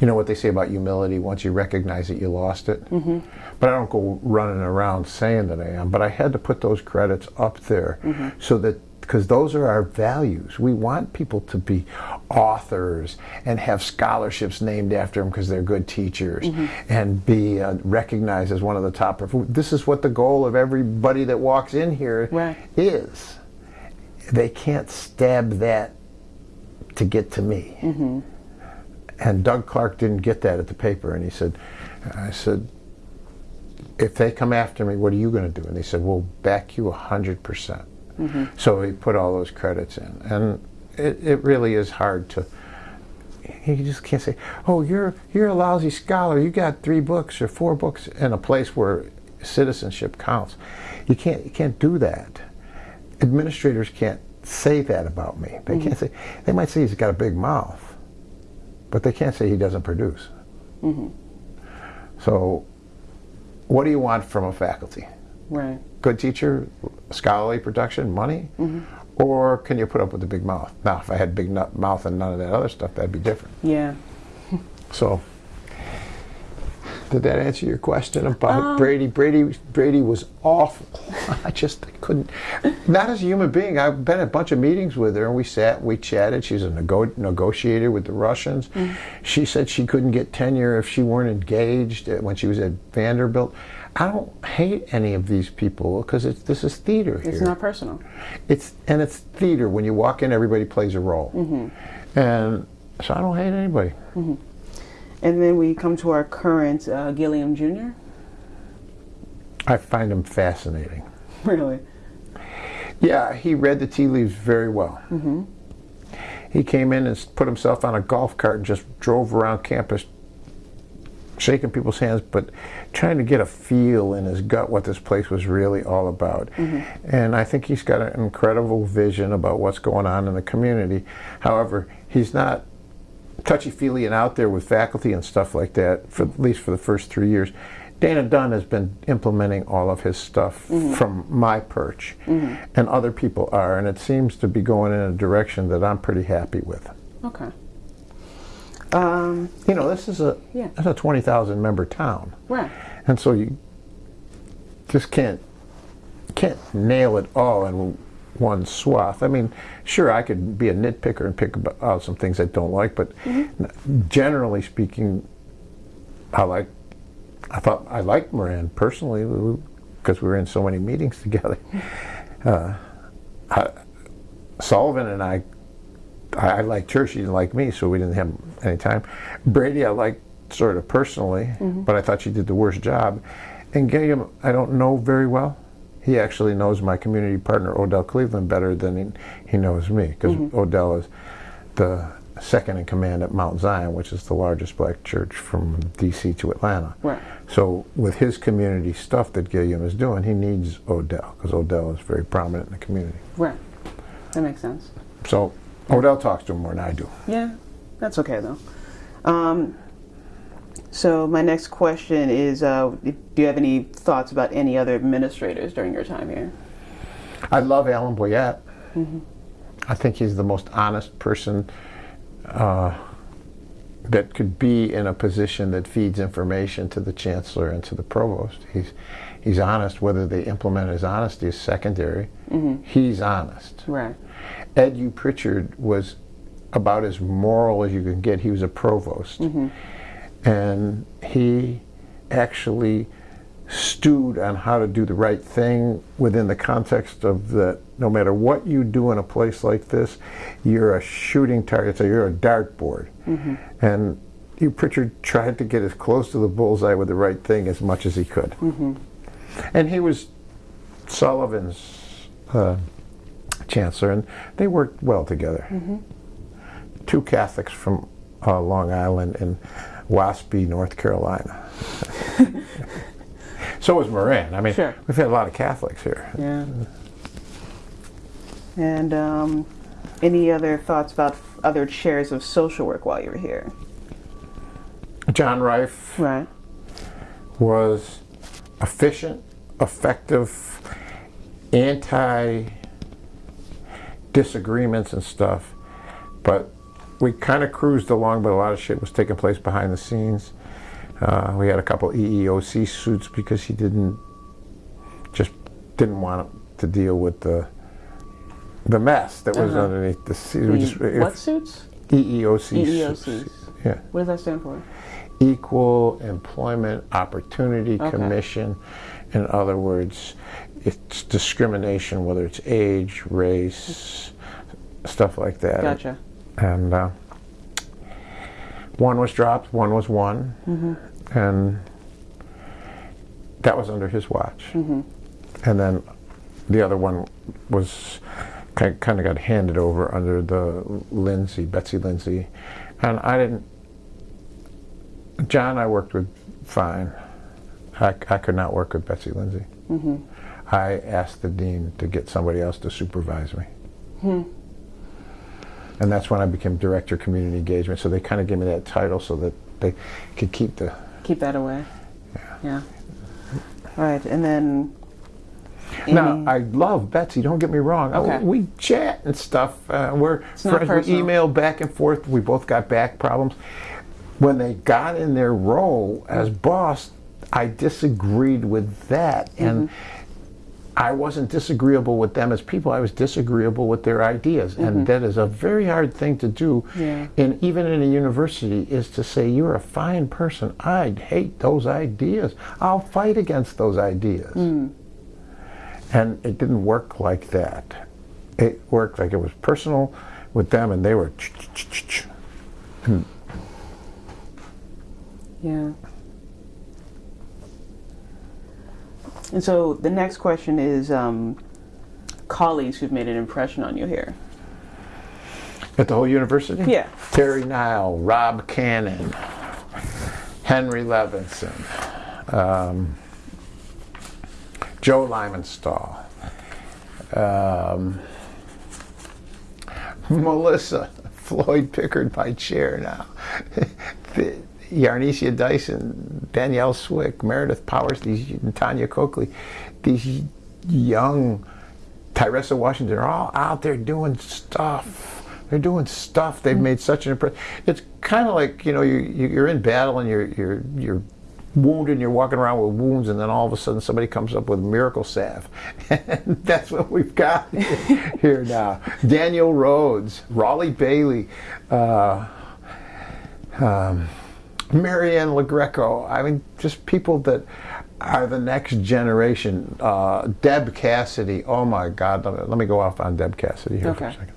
you know what they say about humility: once you recognize it, you lost it. Mm-hmm. But I don't go running around saying that I am. But I had to put those credits up there so that because those are our values. We want people to be authors and have scholarships named after them because they're good teachers and be uh, recognized as one of the top. This is what the goal of everybody that walks in here Right. is. They can't stab that to get to me. And Doug Clark didn't get that at the paper, and he said, I said, if they come after me, what are you going to do? And he said, we'll back you 100%. Percent So he put all those credits in. And it, it really is hard to, you just can't say, oh, you're, you're a lousy scholar. You got three books or four books in a place where citizenship counts. You can't, you can't do that. Administrators can't say that about me. They mm-hmm. can't say, they might say he's got a big mouth, but they can't say he doesn't produce. Mm-hmm. So, what do you want from a faculty? Right. Good teacher, scholarly production, money, mm-hmm. or can you put up with a big mouth? Now, if I had big mouth and none of that other stuff, that'd be different. Yeah. So, did that answer your question about um, Brady? Brady Brady was awful. I just couldn't. Not as a human being. I've been at a bunch of meetings with her, and we sat, we chatted. She's a nego- negotiator with the Russians. Mm. She said she couldn't get tenure if she weren't engaged when she was at Vanderbilt. I don't hate any of these people because it's this is theater here. It's not personal. It's and it's theater. When you walk in, everybody plays a role, mm-hmm. and so I don't hate anybody. Mm-hmm. And then we come to our current uh, Gilliam Jr. I find him fascinating. Really? Yeah, he read the tea leaves very well. Mm-hmm. He came in and put himself on a golf cart and just drove around campus, shaking people's hands, but trying to get a feel in his gut what this place was really all about. And I think he's got an incredible vision about what's going on in the community. However, he's not touchy-feely and out there with faculty and stuff like that, for at least for the first three years. Dana Dunn has been implementing all of his stuff from my perch, and other people are, and it seems to be going in a direction that I'm pretty happy with. Okay. Um, You know, this is a Yeah. this is a 20,000 member town, right. and so you just can't can't nail it all in one swath. I mean, sure, I could be a nitpicker and pick out some things I don't like, but generally speaking, I like. I thought I liked Moran personally because we were in so many meetings together. Uh, I, Sullivan and I, I, I liked her. She didn't like me, so we didn't have any time. Brady, I liked sort of personally, but I thought she did the worst job. And Gilliam, I don't know very well. He actually knows my community partner Odell Cleveland better than he, he knows me because Odell is the second in command at Mount Zion, which is the largest black church from D.C. to Atlanta. Right. So with his community stuff that Gilliam is doing, he needs Odell because Odell is very prominent in the community. Right. That makes sense. So Odell talks to him more than I do. Yeah, that's okay though. Um, so my next question is: uh, Do you have any thoughts about any other administrators during your time here? I love Alan Boyette. I think he's the most honest person uh, that could be in a position that feeds information to the chancellor and to the provost. He's he's honest. Whether they implement his honesty is secondary. He's honest. Right. Ed Uprichard was about as moral as you can get. He was a provost. And he actually stewed on how to do the right thing within the context of that no matter what you do in a place like this, you're a shooting target, so you're a dartboard. And Uprichard tried to get as close to the bullseye with the right thing as much as he could. And he was Sullivan's uh, chancellor, and they worked well together. Two Catholics from uh, Long Island and Waspy, North Carolina. so was Moran. I mean, Sure. we've had a lot of Catholics here. Yeah. And um, any other thoughts about f- other chairs of social work while you were here? John Rife Right. was efficient, effective, anti disagreements and stuff, but we kind of cruised along, but a lot of shit was taking place behind the scenes. Uh, we had a couple EEOC suits because he didn't just didn't want to deal with the the mess that was Uh-huh. underneath the We just, what suits? EEOC. EEOCs. Yeah. What does that stand for? Equal Employment Opportunity Okay. Commission. In other words, it's discrimination, whether it's age, race, stuff like that. Gotcha. And uh, one was dropped, one was won, Mm-hmm. and that was under his watch. Mm-hmm. And then the other one was kind of got handed over under the Lindsay, Betsy Lindsay, and I didn't. John, I worked with fine. I, I could not work with Betsy Lindsay. Mm-hmm. I asked the dean to get somebody else to supervise me. Hmm. And that's when I became director of community engagement. So they kind of gave me that title so that they could keep the. Keep that away. Yeah. yeah. All right, and then. Now I love Betsy. Don't get me wrong. Okay. We chat and stuff. Uh, we're It's friends. We email back and forth. We both got back problems. When they got in their role as boss, I disagreed with that, and Mm-hmm. I wasn't disagreeable with them as people. I was disagreeable with their ideas, and that is a very hard thing to do. Yeah. And even in a university, is to say you're a fine person. I hate those ideas. I'll fight against those ideas. Mm. And it didn't work like that. It worked like it was personal with them, and they were. Yeah. And so the next question is um, colleagues who've made an impression on you here. At the whole university? Yeah. Terry Nile, Rob Cannon, Henry Levinson, um, Joe Limenstall, um, Melissa, Floyd Pickard, my chair now, Yarnesia Dyson, Danielle Swick, Meredith Powers, these Tanya Coakley, these young Tyreasa Washington are all out there doing stuff. They're doing stuff. They've made such an impression. It's kind of like you know you, you you're in battle and you're you're you're wounded and you're walking around with wounds and then all of a sudden somebody comes up with miracle salve. And that's what we've got here now. Daniel Rhodes, Raleigh Bailey, uh, um, Marianne LeGreco. I mean, just people that are the next generation. Uh, Deb Cassidy. Oh my God. Let me, let me go off on Deb Cassidy here for a Okay. second.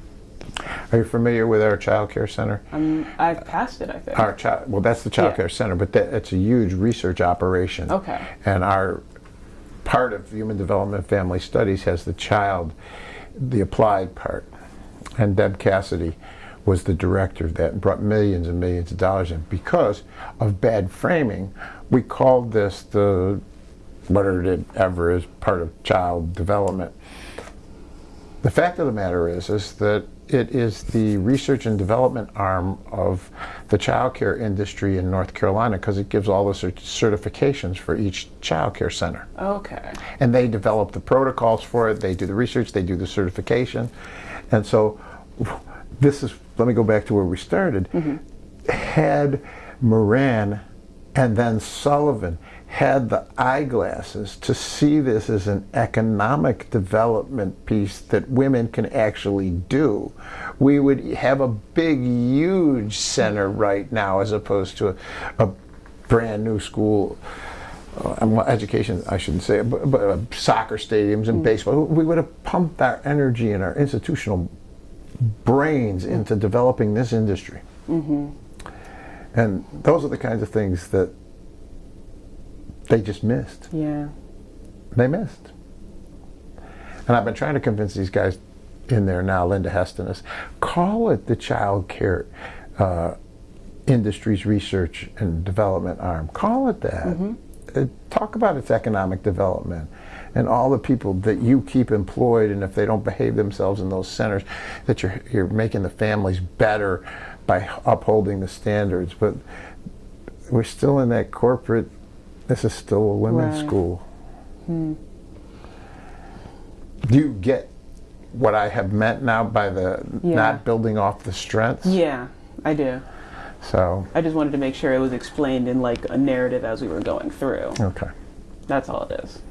Are you familiar with our child care center? Um, I've passed it, I think. Our child, well, that's the child Yeah. care center, but that, it's a huge research operation. Okay. And our part of human development family studies has the child, the applied part. And Deb Cassidy was the director that brought millions and millions of dollars in. Because of bad framing, we called this the whatever it ever is part of child development. The fact of the matter is, is that it is the research and development arm of the child care industry in North Carolina because it gives all the cert- certifications for each child care center. Okay. And they develop the protocols for it, they do the research, they do the certification. And so this is, let me go back to where we started. Had Moran and then Sullivan had the eyeglasses to see this as an economic development piece that women can actually do, we would have a big, huge center right now as opposed to a, a brand new school uh, education, I shouldn't say, but, but uh, soccer stadiums and baseball. We would have pumped our energy and our institutional brains into developing this industry. And those are the kinds of things that they just missed. Yeah. They missed. And I've been trying to convince these guys in there now, Linda Hestenes is, call it the child care uh, industries research and development arm. Call it that. Uh, talk about its economic development and all the people that you keep employed and if they don't behave themselves in those centers that you're, you're making the families better by upholding the standards but we're still in that corporate this is still a women's Right. school hmm. do you get what I have meant now by the Yeah. not building off the strengths? Yeah, I do. So, I just wanted to make sure it was explained in like a narrative as we were going through. okay. That's all it is.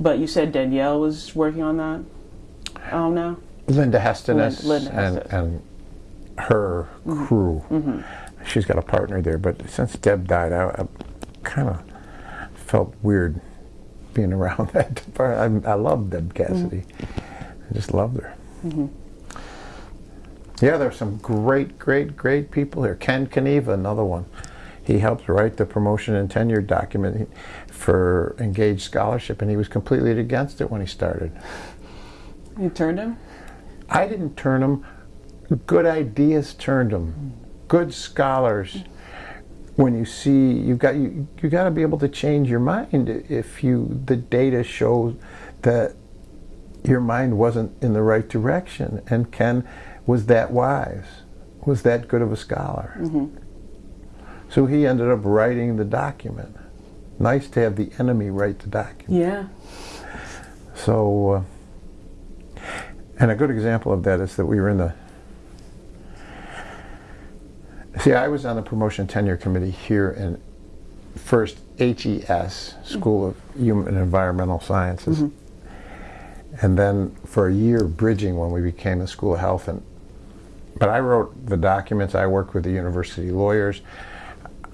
But you said Danielle was working on that? Um, oh no? Linda Hestenes Lin- Linda and, and her mm-hmm. crew. Mm-hmm. She's got a partner there, but since Deb died, I, I kind of felt weird being around that department. I, I love Deb mm-hmm. Cassidy. I just loved her. Yeah, there's some great, great, great people here. Ken Caneva, another one. He helped write the promotion and tenure document for Engaged Scholarship, and he was completely against it when he started. You turned him? I didn't turn him. Good ideas turned them. Good scholars. When you see you got you, you got to be able to change your mind if you the data shows that your mind wasn't in the right direction. And Ken was that wise, was that good of a scholar. Mm-hmm. So he ended up writing the document. Nice to have the enemy write the document. Yeah. So, uh, and a good example of that is that we were in the. See, I was on the promotion tenure committee here in first HES, School of Human and Environmental Sciences, and then for a year bridging when we became the School of Health. And but I wrote the documents. I worked with the university lawyers,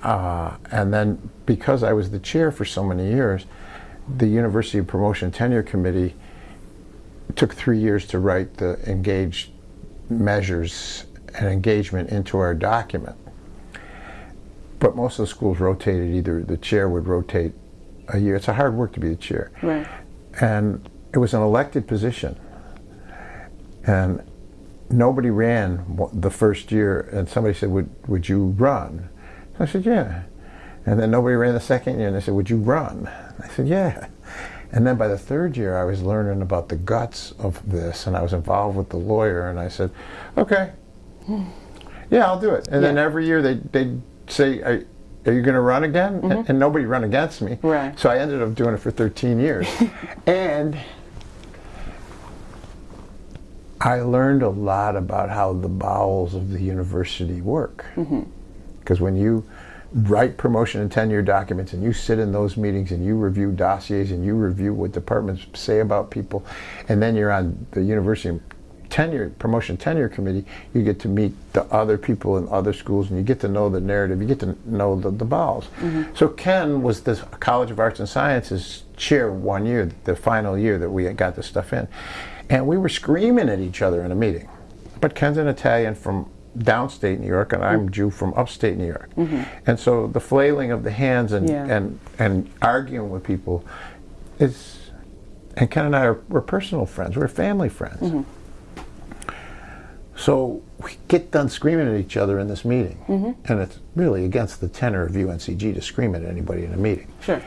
uh, and then because I was the chair for so many years, the University Promotion Tenure Committee took three years to write the engaged measures and engagement into our document. But most of the schools rotated, either the chair would rotate a year. It's a hard work to be the chair. Right. And it was an elected position. And nobody ran the first year, and somebody said, Would, would you run? I said, Yeah. And then nobody ran the second year, and they said, Would you run? I said, Yeah. And then by the third year, I was learning about the guts of this, and I was involved with the lawyer, and I said, Okay, hmm. yeah, I'll do it. And then every year they, they'd say, Are, are you going to run again? Mm-hmm. And, and nobody run against me. Right. So I ended up doing it for 13 years. and I learned a lot about how the bowels of the university work. Mm-hmm. Because when you write promotion and tenure documents and you sit in those meetings and you review dossiers and you review what departments say about people, and then you're on the university tenure promotion tenure committee, you get to meet the other people in other schools and you get to know the narrative, you get to know the, the bowels. Mm-hmm. So Ken was the College of Arts and Sciences chair one year, the final year that we got this stuff in. And we were screaming at each other in a meeting. But Ken's an Italian from downstate New York, and I'm mm-hmm. Jew from upstate New York. Mm-hmm. And so the flailing of the hands and, Yeah. and, and arguing with people is, and Ken and I are, we're personal friends, we're family friends. Mm-hmm. So we get done screaming at each other in this meeting, and it's really against the tenor of UNCG to scream at anybody in a meeting. Sure.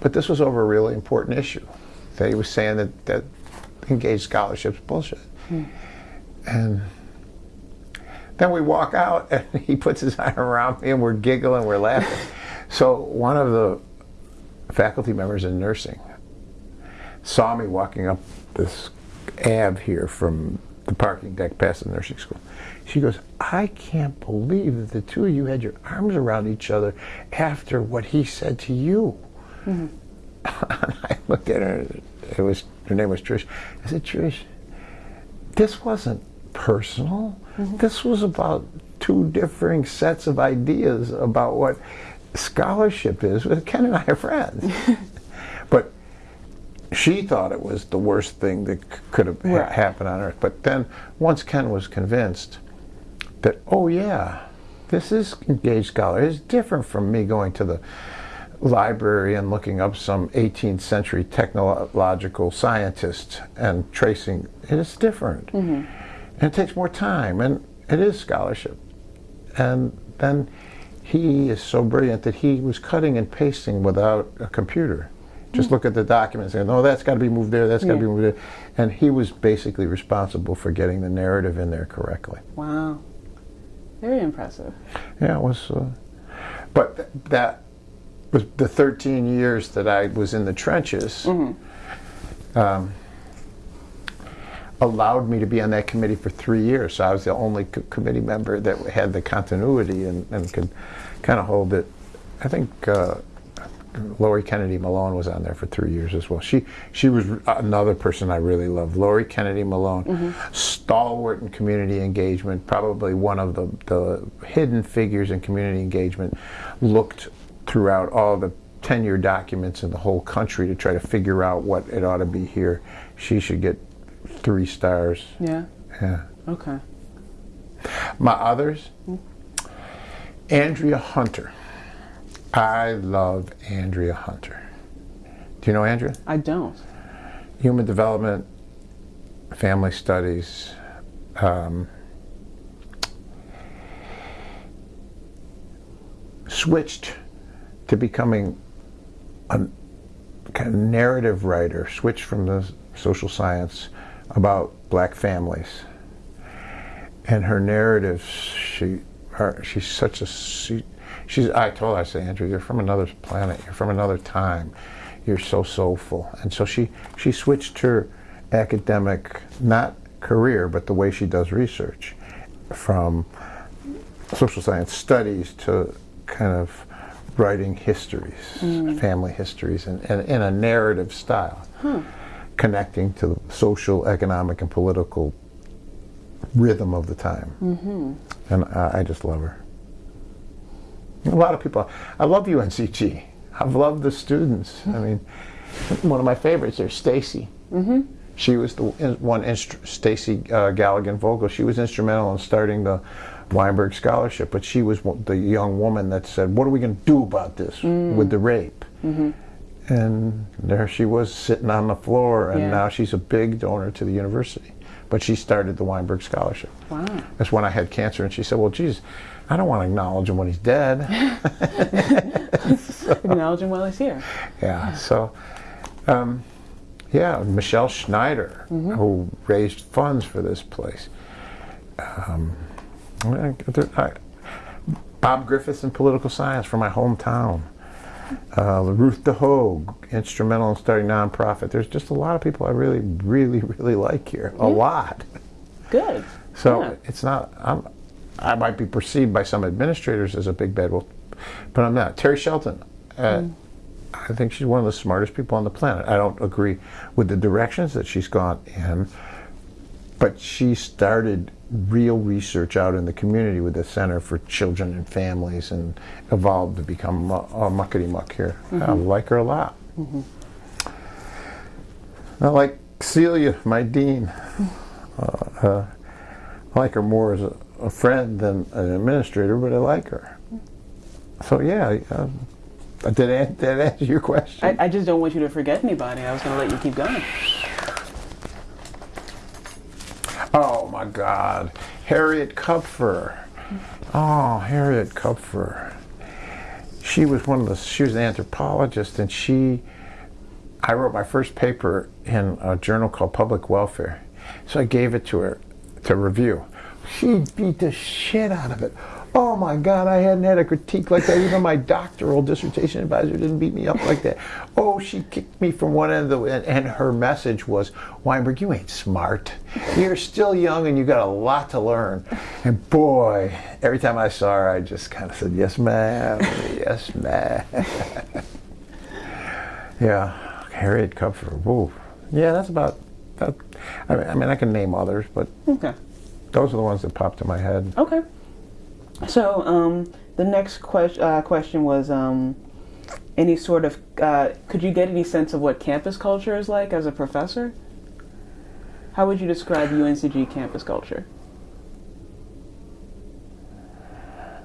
But this was over a really important issue. That he was saying that, that engaged scholarship's bullshit. Hmm. And then we walk out and he puts his arm around me and we're giggling, we're laughing. so one of the faculty members in nursing saw me walking up this Ave here from the parking deck past the nursing school. She goes, I can't believe that the two of you had your arms around each other after what he said to you. Mm-hmm. I looked at her. It was her name was Trish. I said, Trish, this wasn't personal. This was about two differing sets of ideas about what scholarship is. Ken and I are friends, but she thought it was the worst thing that c- could have ha- happened on earth. But then, once Ken was convinced that, oh yeah, this is engaged scholar. It's different from me going to the library and looking up some 18th century technological scientist and tracing. It is different. Mm-hmm. And it takes more time, and it is scholarship. And then he is so brilliant that he was cutting and pasting without a computer. Just look at the documents and no, that's got to be moved there, that's got to Yeah. be moved there. And he was basically responsible for getting the narrative in there correctly. Wow. Very impressive. Yeah, it was. Uh, but th- that was the 13 years that I was in the trenches. Um, allowed me to be on that committee for three years. So I was the only co- committee member that had the continuity and, and could kind of hold it. I think uh, Lori Kennedy Malone was on there for three years as well. She she was another person I really loved. Lori Kennedy Malone, mm-hmm. stalwart in community engagement, probably one of the, the hidden figures in community engagement. Looked throughout all the tenure documents in the whole country to try to figure out what it ought to be here. She should get three stars. Yeah. Yeah. Okay. My others, Andrea Hunter. I love Andrea Hunter. Do you know Andrea? I don't. Human development, family studies. Um, switched to becoming a kind of narrative writer, switched from the social science about black families. And her narratives, she, her, she's such a, she, she's, I told her, I said, Andrew, you're from another planet, you're from another time, you're so soulful. And so she, she switched her academic, not career, but the way she does research from social science studies to kind of writing histories, mm. family histories, and in, a narrative style, huh. Connecting to the social, economic, and political rhythm of the time. Mm-hmm. And I, I, just love her. A lot of people, I love UNCG. I've loved the students. I mean, one of my favorites is Stacy. Mm-hmm. She was the one, Stacy uh, Galligan Vogel. She was instrumental in starting the Wineburg Scholarship, but she was the young woman that said, "What are we going to do about this mm. with the rape?" Mm-hmm. And there she was sitting on the floor, and yeah. now she's a big donor to the university. But she started the Wineburg Scholarship. Wow! That's when I had cancer, and she said, "Well, geez, I don't want to acknowledge him when he's dead. so, acknowledge him while he's here." Yeah. So. Um, yeah, Michelle Schneider, mm-hmm. who raised funds for this place. Um, Bob Griffiths in political science from my hometown. Uh, Ruth DeHoog, instrumental in starting nonprofit. There's just a lot of people I really, really, really like here. A lot. Good. So yeah. it's not. I'm. I might be perceived by some administrators as a big bad wolf, but I'm not. Terry Shelton. Uh, mm. I think she's one of the smartest people on the planet. I don't agree with the directions that she's gone in, but she started real research out in the community with the Center for Children and Families and evolved to become a, a muckety muck here. Mm-hmm. I like her a lot. Mm-hmm. I like Celia, my dean. Uh, uh, I like her more as a, a, friend than an administrator, but I like her. So yeah, uh, did, I answer your question? I, I just don't want you to forget anybody. I was going to let you keep going. Oh my God, Harriet Kupfer. Oh, Harriet Kupfer. She was one of the. She was an anthropologist, and she. I wrote my first paper in a journal called Public Welfare, so I gave it to her to review. She beat the shit out of it oh my God, I hadn't had a critique like that. Even my doctoral dissertation advisor didn't beat me up like that. Oh, she kicked me from one end of the, and, and her message was, Wineburg, you ain't smart. You're still young and you got a lot to learn. And boy, every time I saw her, I just kind of said, yes, ma'am, yes, ma'am. yeah, Harriet Kupfer. Whoa. Yeah, that's about, that. I mean, I can name others, but okay. those are the ones that popped in my head. Okay. So um, the next que- uh, question was um, any sort of uh, could you get any sense of what campus culture is like as a professor? How would you describe UNCG campus culture?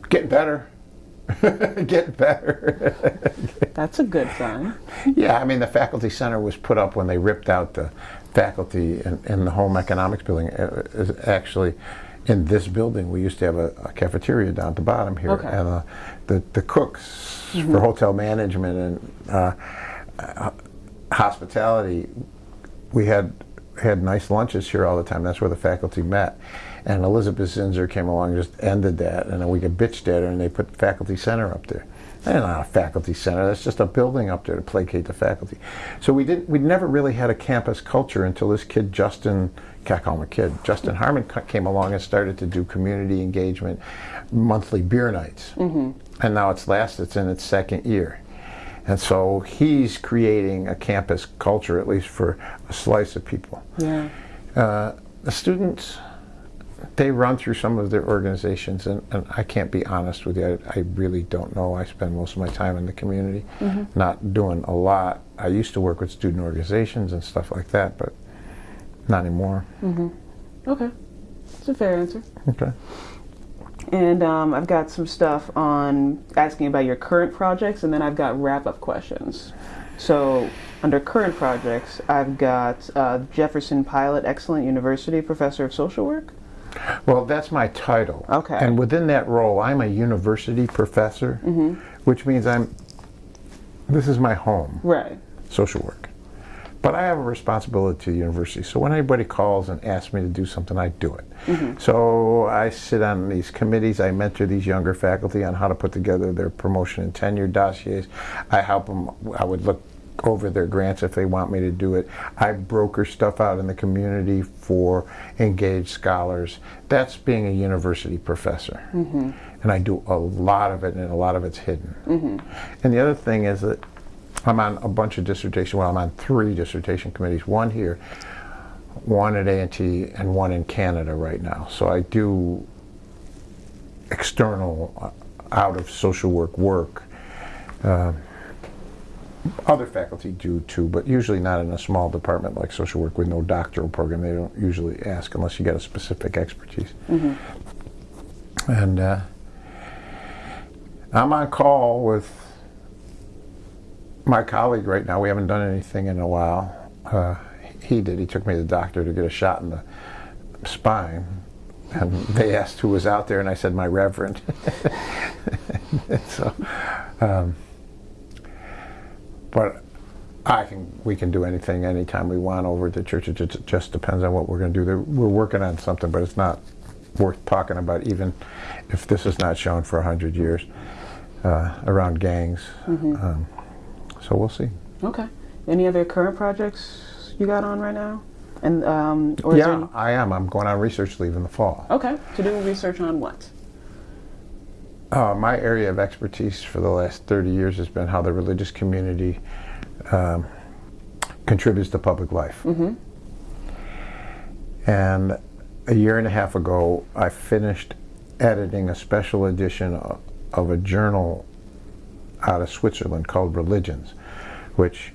Getting better. Getting better. That's a good sign. Yeah, I mean the faculty center was put up when they ripped out the faculty in, in the home economics building. It, it actually in this building, we used to have a, a cafeteria down at the bottom here, okay. and uh, the the cooks mm-hmm. for hotel management and uh, uh, hospitality, we had had nice lunches here all the time. That's where the faculty met. And Elizabeth Zinser came along and just ended that, and then we could bitched at her, and they put faculty center up there. That's not a faculty center. That's just a building up there to placate the faculty. So we didn't. We never really had a campus culture until this kid Justin can't call him a kid. Justin Harmon came along and started to do community engagement, monthly beer nights, mm-hmm. and now it's last. It's in its second year, And so he's creating a campus culture, at least for a slice of people. Yeah. Uh, the students, they run through some of their organizations, and, and I can't be honest with you. I, I, really don't know. I spend most of my time in the community, mm-hmm. not doing a lot. I used to work with student organizations and stuff like that, but not anymore. Mm-hmm. Okay, it's a fair answer. Okay. And um, I've got some stuff on asking about your current projects, and then I've got wrap up questions. So, under current projects, I've got uh, Jefferson Pilot, Excellent University Professor of Social Work. Well, that's my title. Okay. And within that role, I'm a university professor, mm-hmm. which means I'm. This is my home. Right. Social work. But I have a responsibility to the university. So when anybody calls and asks me to do something, I do it. Mm-hmm. So I sit on these committees. I mentor these younger faculty on how to put together their promotion and tenure dossiers. I help them. I would look over their grants if they want me to do it. I broker stuff out in the community for engaged scholars. That's being a university professor. Mm-hmm. And I do a lot of it, and a lot of it's hidden. Mm-hmm. And the other thing is that I'm on a bunch of dissertation. Well, I'm on three dissertation committees. One here, one at A&T, and one in Canada right now. So I do external, uh, out of social work work. Uh, other faculty do too, but usually not in a small department like social work with no doctoral program. They don't usually ask unless you get a specific expertise. Mm-hmm. And uh, I'm on call with my colleague right now. We haven't done anything in a while. Uh, he did. He took me to the doctor to get a shot in the spine. And they asked who was out there, and I said, my reverend. so, um, but I can, we can do anything anytime we want over at the church. It just, just depends on what we're going to do. We're working on something, but it's not worth talking about, even if this is not shown for a hundred years uh, around gangs. Mm-hmm. Um, so we'll see. Okay. Any other current projects you got on right now? And um, or yeah. I am. I'm going on research leave in the fall. Okay. To do research on what? Uh, my area of expertise for the last 30 years has been how the religious community um, contributes to public life. Mm-hmm. And a year and a half ago, I finished editing a special edition of a journal out of Switzerland called Religions, which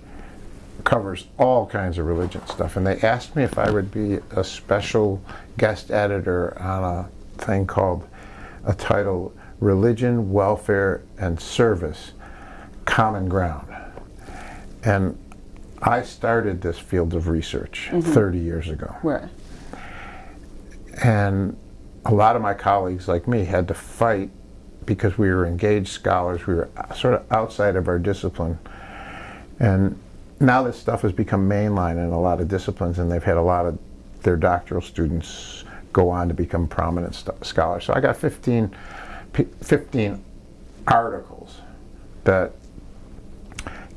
covers all kinds of religion stuff. And they asked me if I would be a special guest editor on a thing called a title Religion, Welfare, and Service Common Ground. And I started this field of research mm-hmm. 30 years ago. Right. And a lot of my colleagues, like me, had to fight because we were engaged scholars, we were sort of outside of our discipline. And now this stuff has become mainline in a lot of disciplines, and they've had a lot of their doctoral students go on to become prominent scholars. So I got 15, 15 articles that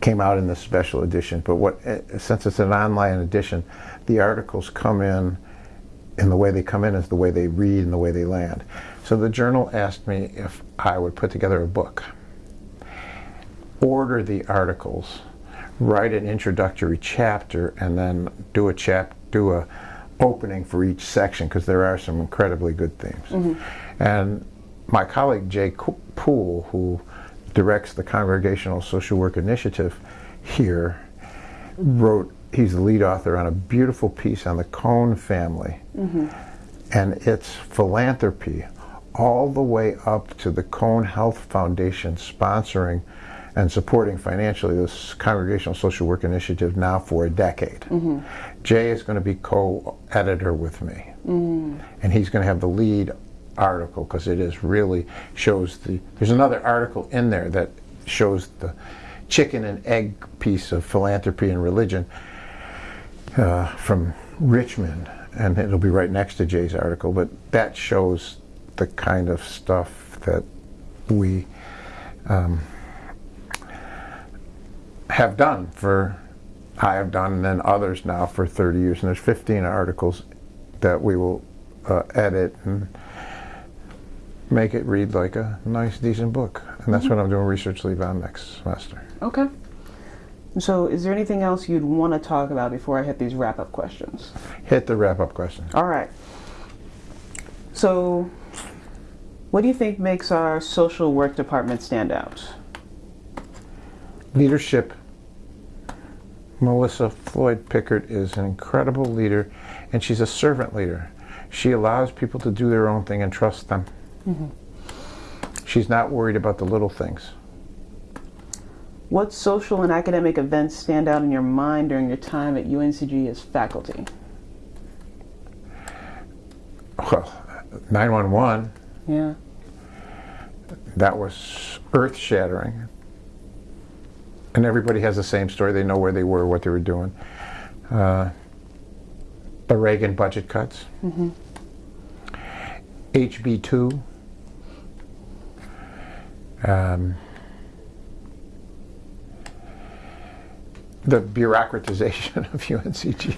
came out in this special edition. But what, eh, since it's an online edition, the articles come in, and the way they come in is the way they read and the way they land. So the journal asked me if I would put together a book, order the articles, write an introductory chapter, and then do a chap do a opening for each section because there are some incredibly good themes. Mm-hmm. And my colleague Jay Poole, who directs the Congregational Social Work Initiative here, wrote. He's the lead author on a beautiful piece on the Cone family, mm-hmm. and its philanthropy all the way up to the Cone Health Foundation sponsoring and supporting financially this congregational social work initiative now for a decade. Mm-hmm. Jay is going to be co-editor with me, mm. and he's going to have the lead article because it is really shows the. There's another article in there that shows the chicken and egg piece of philanthropy and religion uh, from Richmond, and it'll be right next to Jay's article. But that shows the kind of stuff that we um, have done for, I have done, and then others now for 30 years. And there's 15 articles that we will uh, edit and make it read like a nice, decent book. and that's what I'm doing research leave on next semester. Okay. So, is there anything else you'd want to talk about before I hit these wrap up questions? Hit the wrap up question. All right. So, what do you think makes our social work department stand out? Leadership. Melissa Floyd Pickard is an incredible leader, and she's a servant leader. She allows people to do their own thing and trust them. Mm-hmm. She's not worried about the little things. What social and academic events stand out in your mind during your time at UNCG as faculty? Well, 911. Yeah. That was earth shattering. And everybody has the same story. They know where they were, what they were doing. Uh, the Reagan budget cuts. Mm-hmm. HB2. Um, the bureaucratization of UNCG.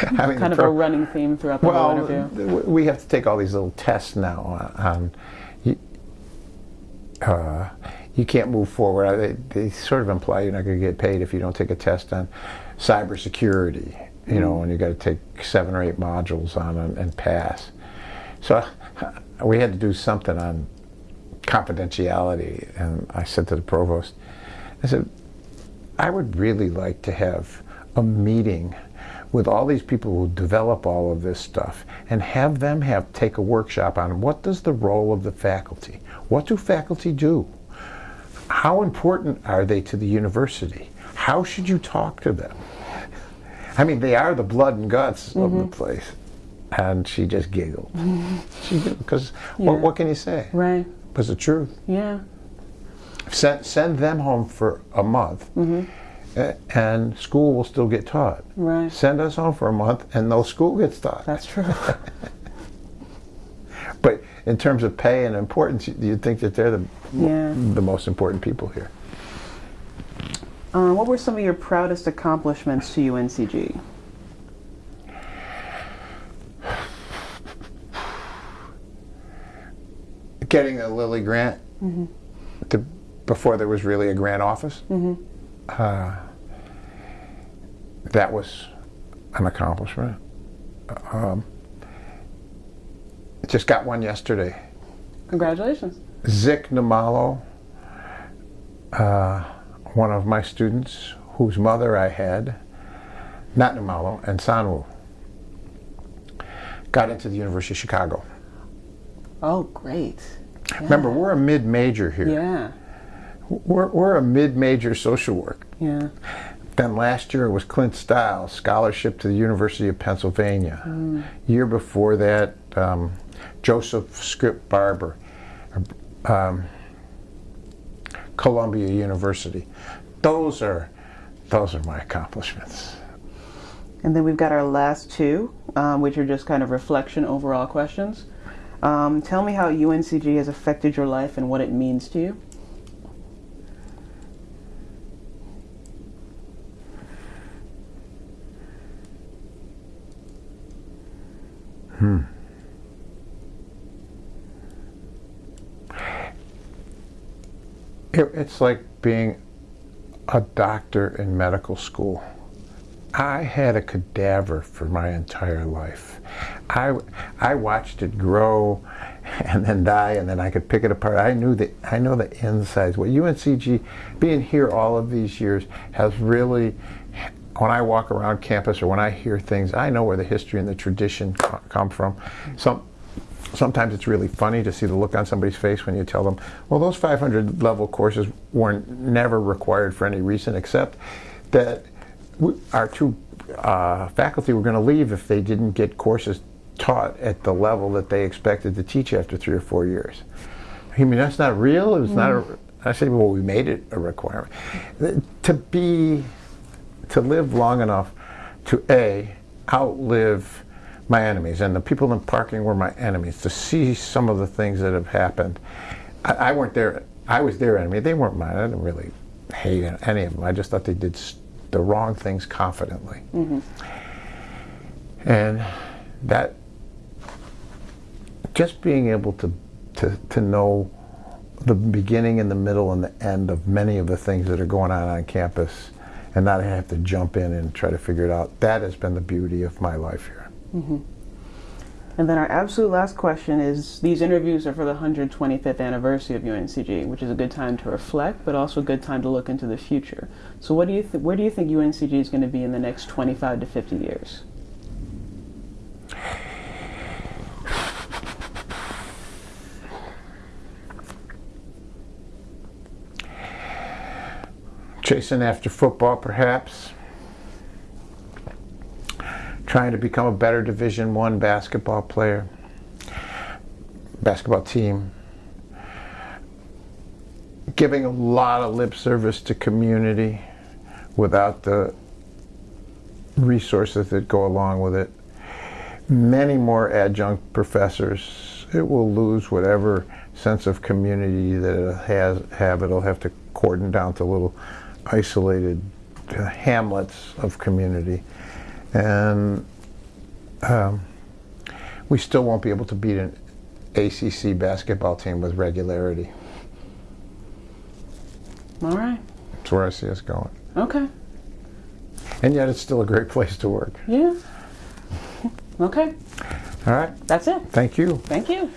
I mean, kind of pro- a running theme throughout the well, whole interview. Well, We have to take all these little tests now on. You, uh, you can't move forward. They, they, sort of imply you're not going to get paid if you don't take a test on cybersecurity. You know, mm. and you got to take seven or eight modules on and, and pass. So we had to do something on confidentiality, and I said to the provost, I said, I would really like to have a meeting with all these people who develop all of this stuff and have them have take a workshop on what does the role of the faculty what do faculty do how important are they to the university how should you talk to them i mean they are the blood and guts mm-hmm. of the mm-hmm. place and she just giggled because mm-hmm. yeah. what, what, can you say right But it's the truth yeah Send, send them home for a month, mm-hmm. and school will still get taught. Right. Send us home for a month, and no school gets taught. That's true. In terms of pay and importance, you'd think that they're the yeah. the most important people here. Uh, what were some of your proudest accomplishments to UNCG? Getting a Lilly grant mm-hmm. to before there was really a grant office. Mm-hmm. Uh, that was an accomplishment. Um, just got one yesterday. Congratulations. Zik Namalo, uh, one of my students whose mother I had, not Namalo, and Sanwu, got into the University of Chicago. Oh, great. Yeah. Remember, we're a mid major here. Yeah. We're, we're a mid-major social work. Yeah. Then last year it was Clint Stiles, scholarship to the University of Pennsylvania. Mm. Year before that, um, Joseph Script Barber, um, Columbia University. Those are those are my accomplishments. And then we've got our last two, um, which are just kind of reflection overall questions. Um, tell me how UNCG has affected your life and what it means to you. It, it's like being a doctor in medical school. I had a cadaver for my entire life. I, I watched it grow and then die, and then I could pick it apart. I knew the I know the insides. What UNCG, being here all of these years, has really when I walk around campus or when I hear things, I know where the history and the tradition come from. Some, sometimes it's really funny to see the look on somebody's face when you tell them, well, those 500 level courses weren't never required for any reason except that we, our two uh, faculty were going to leave if they didn't get courses taught at the level that they expected to teach after three or four years. I mean, that's not real. It's mm. not. A, mm. I say, well, we made it a requirement. To be to live long enough to A, outlive my enemies. And the people in parking were my enemies. To see some of the things that have happened. I, I weren't there. I was their enemy. They weren't mine. I didn't really hate any of them. I just thought they did the wrong things confidently. Mm-hmm. And that, just being able to, to, to know the beginning and the middle and the end of many of the things that are going on on campus and not have to jump in and try to figure it out. That has been the beauty of my life here. Mm-hmm. And then our absolute last question is these interviews are for the 125th anniversary of UNCG, which is a good time to reflect, but also a good time to look into the future. So, what do you where do you think UNCG is going to be in the next 25 to 50 years? Chasing after football, perhaps. Trying to become a better Division One basketball player, basketball team. Giving a lot of lip service to community without the resources that go along with it. Many more adjunct professors. It will lose whatever sense of community that it has have. It'll have to cordon down to little isolated uh, hamlets of community, and um, we still won't be able to beat an ACC basketball team with regularity. All right. That's where I see us going, Okay. and yet it's still a great place to work. Yeah. Okay. All right, That's it. thank you. Thank you.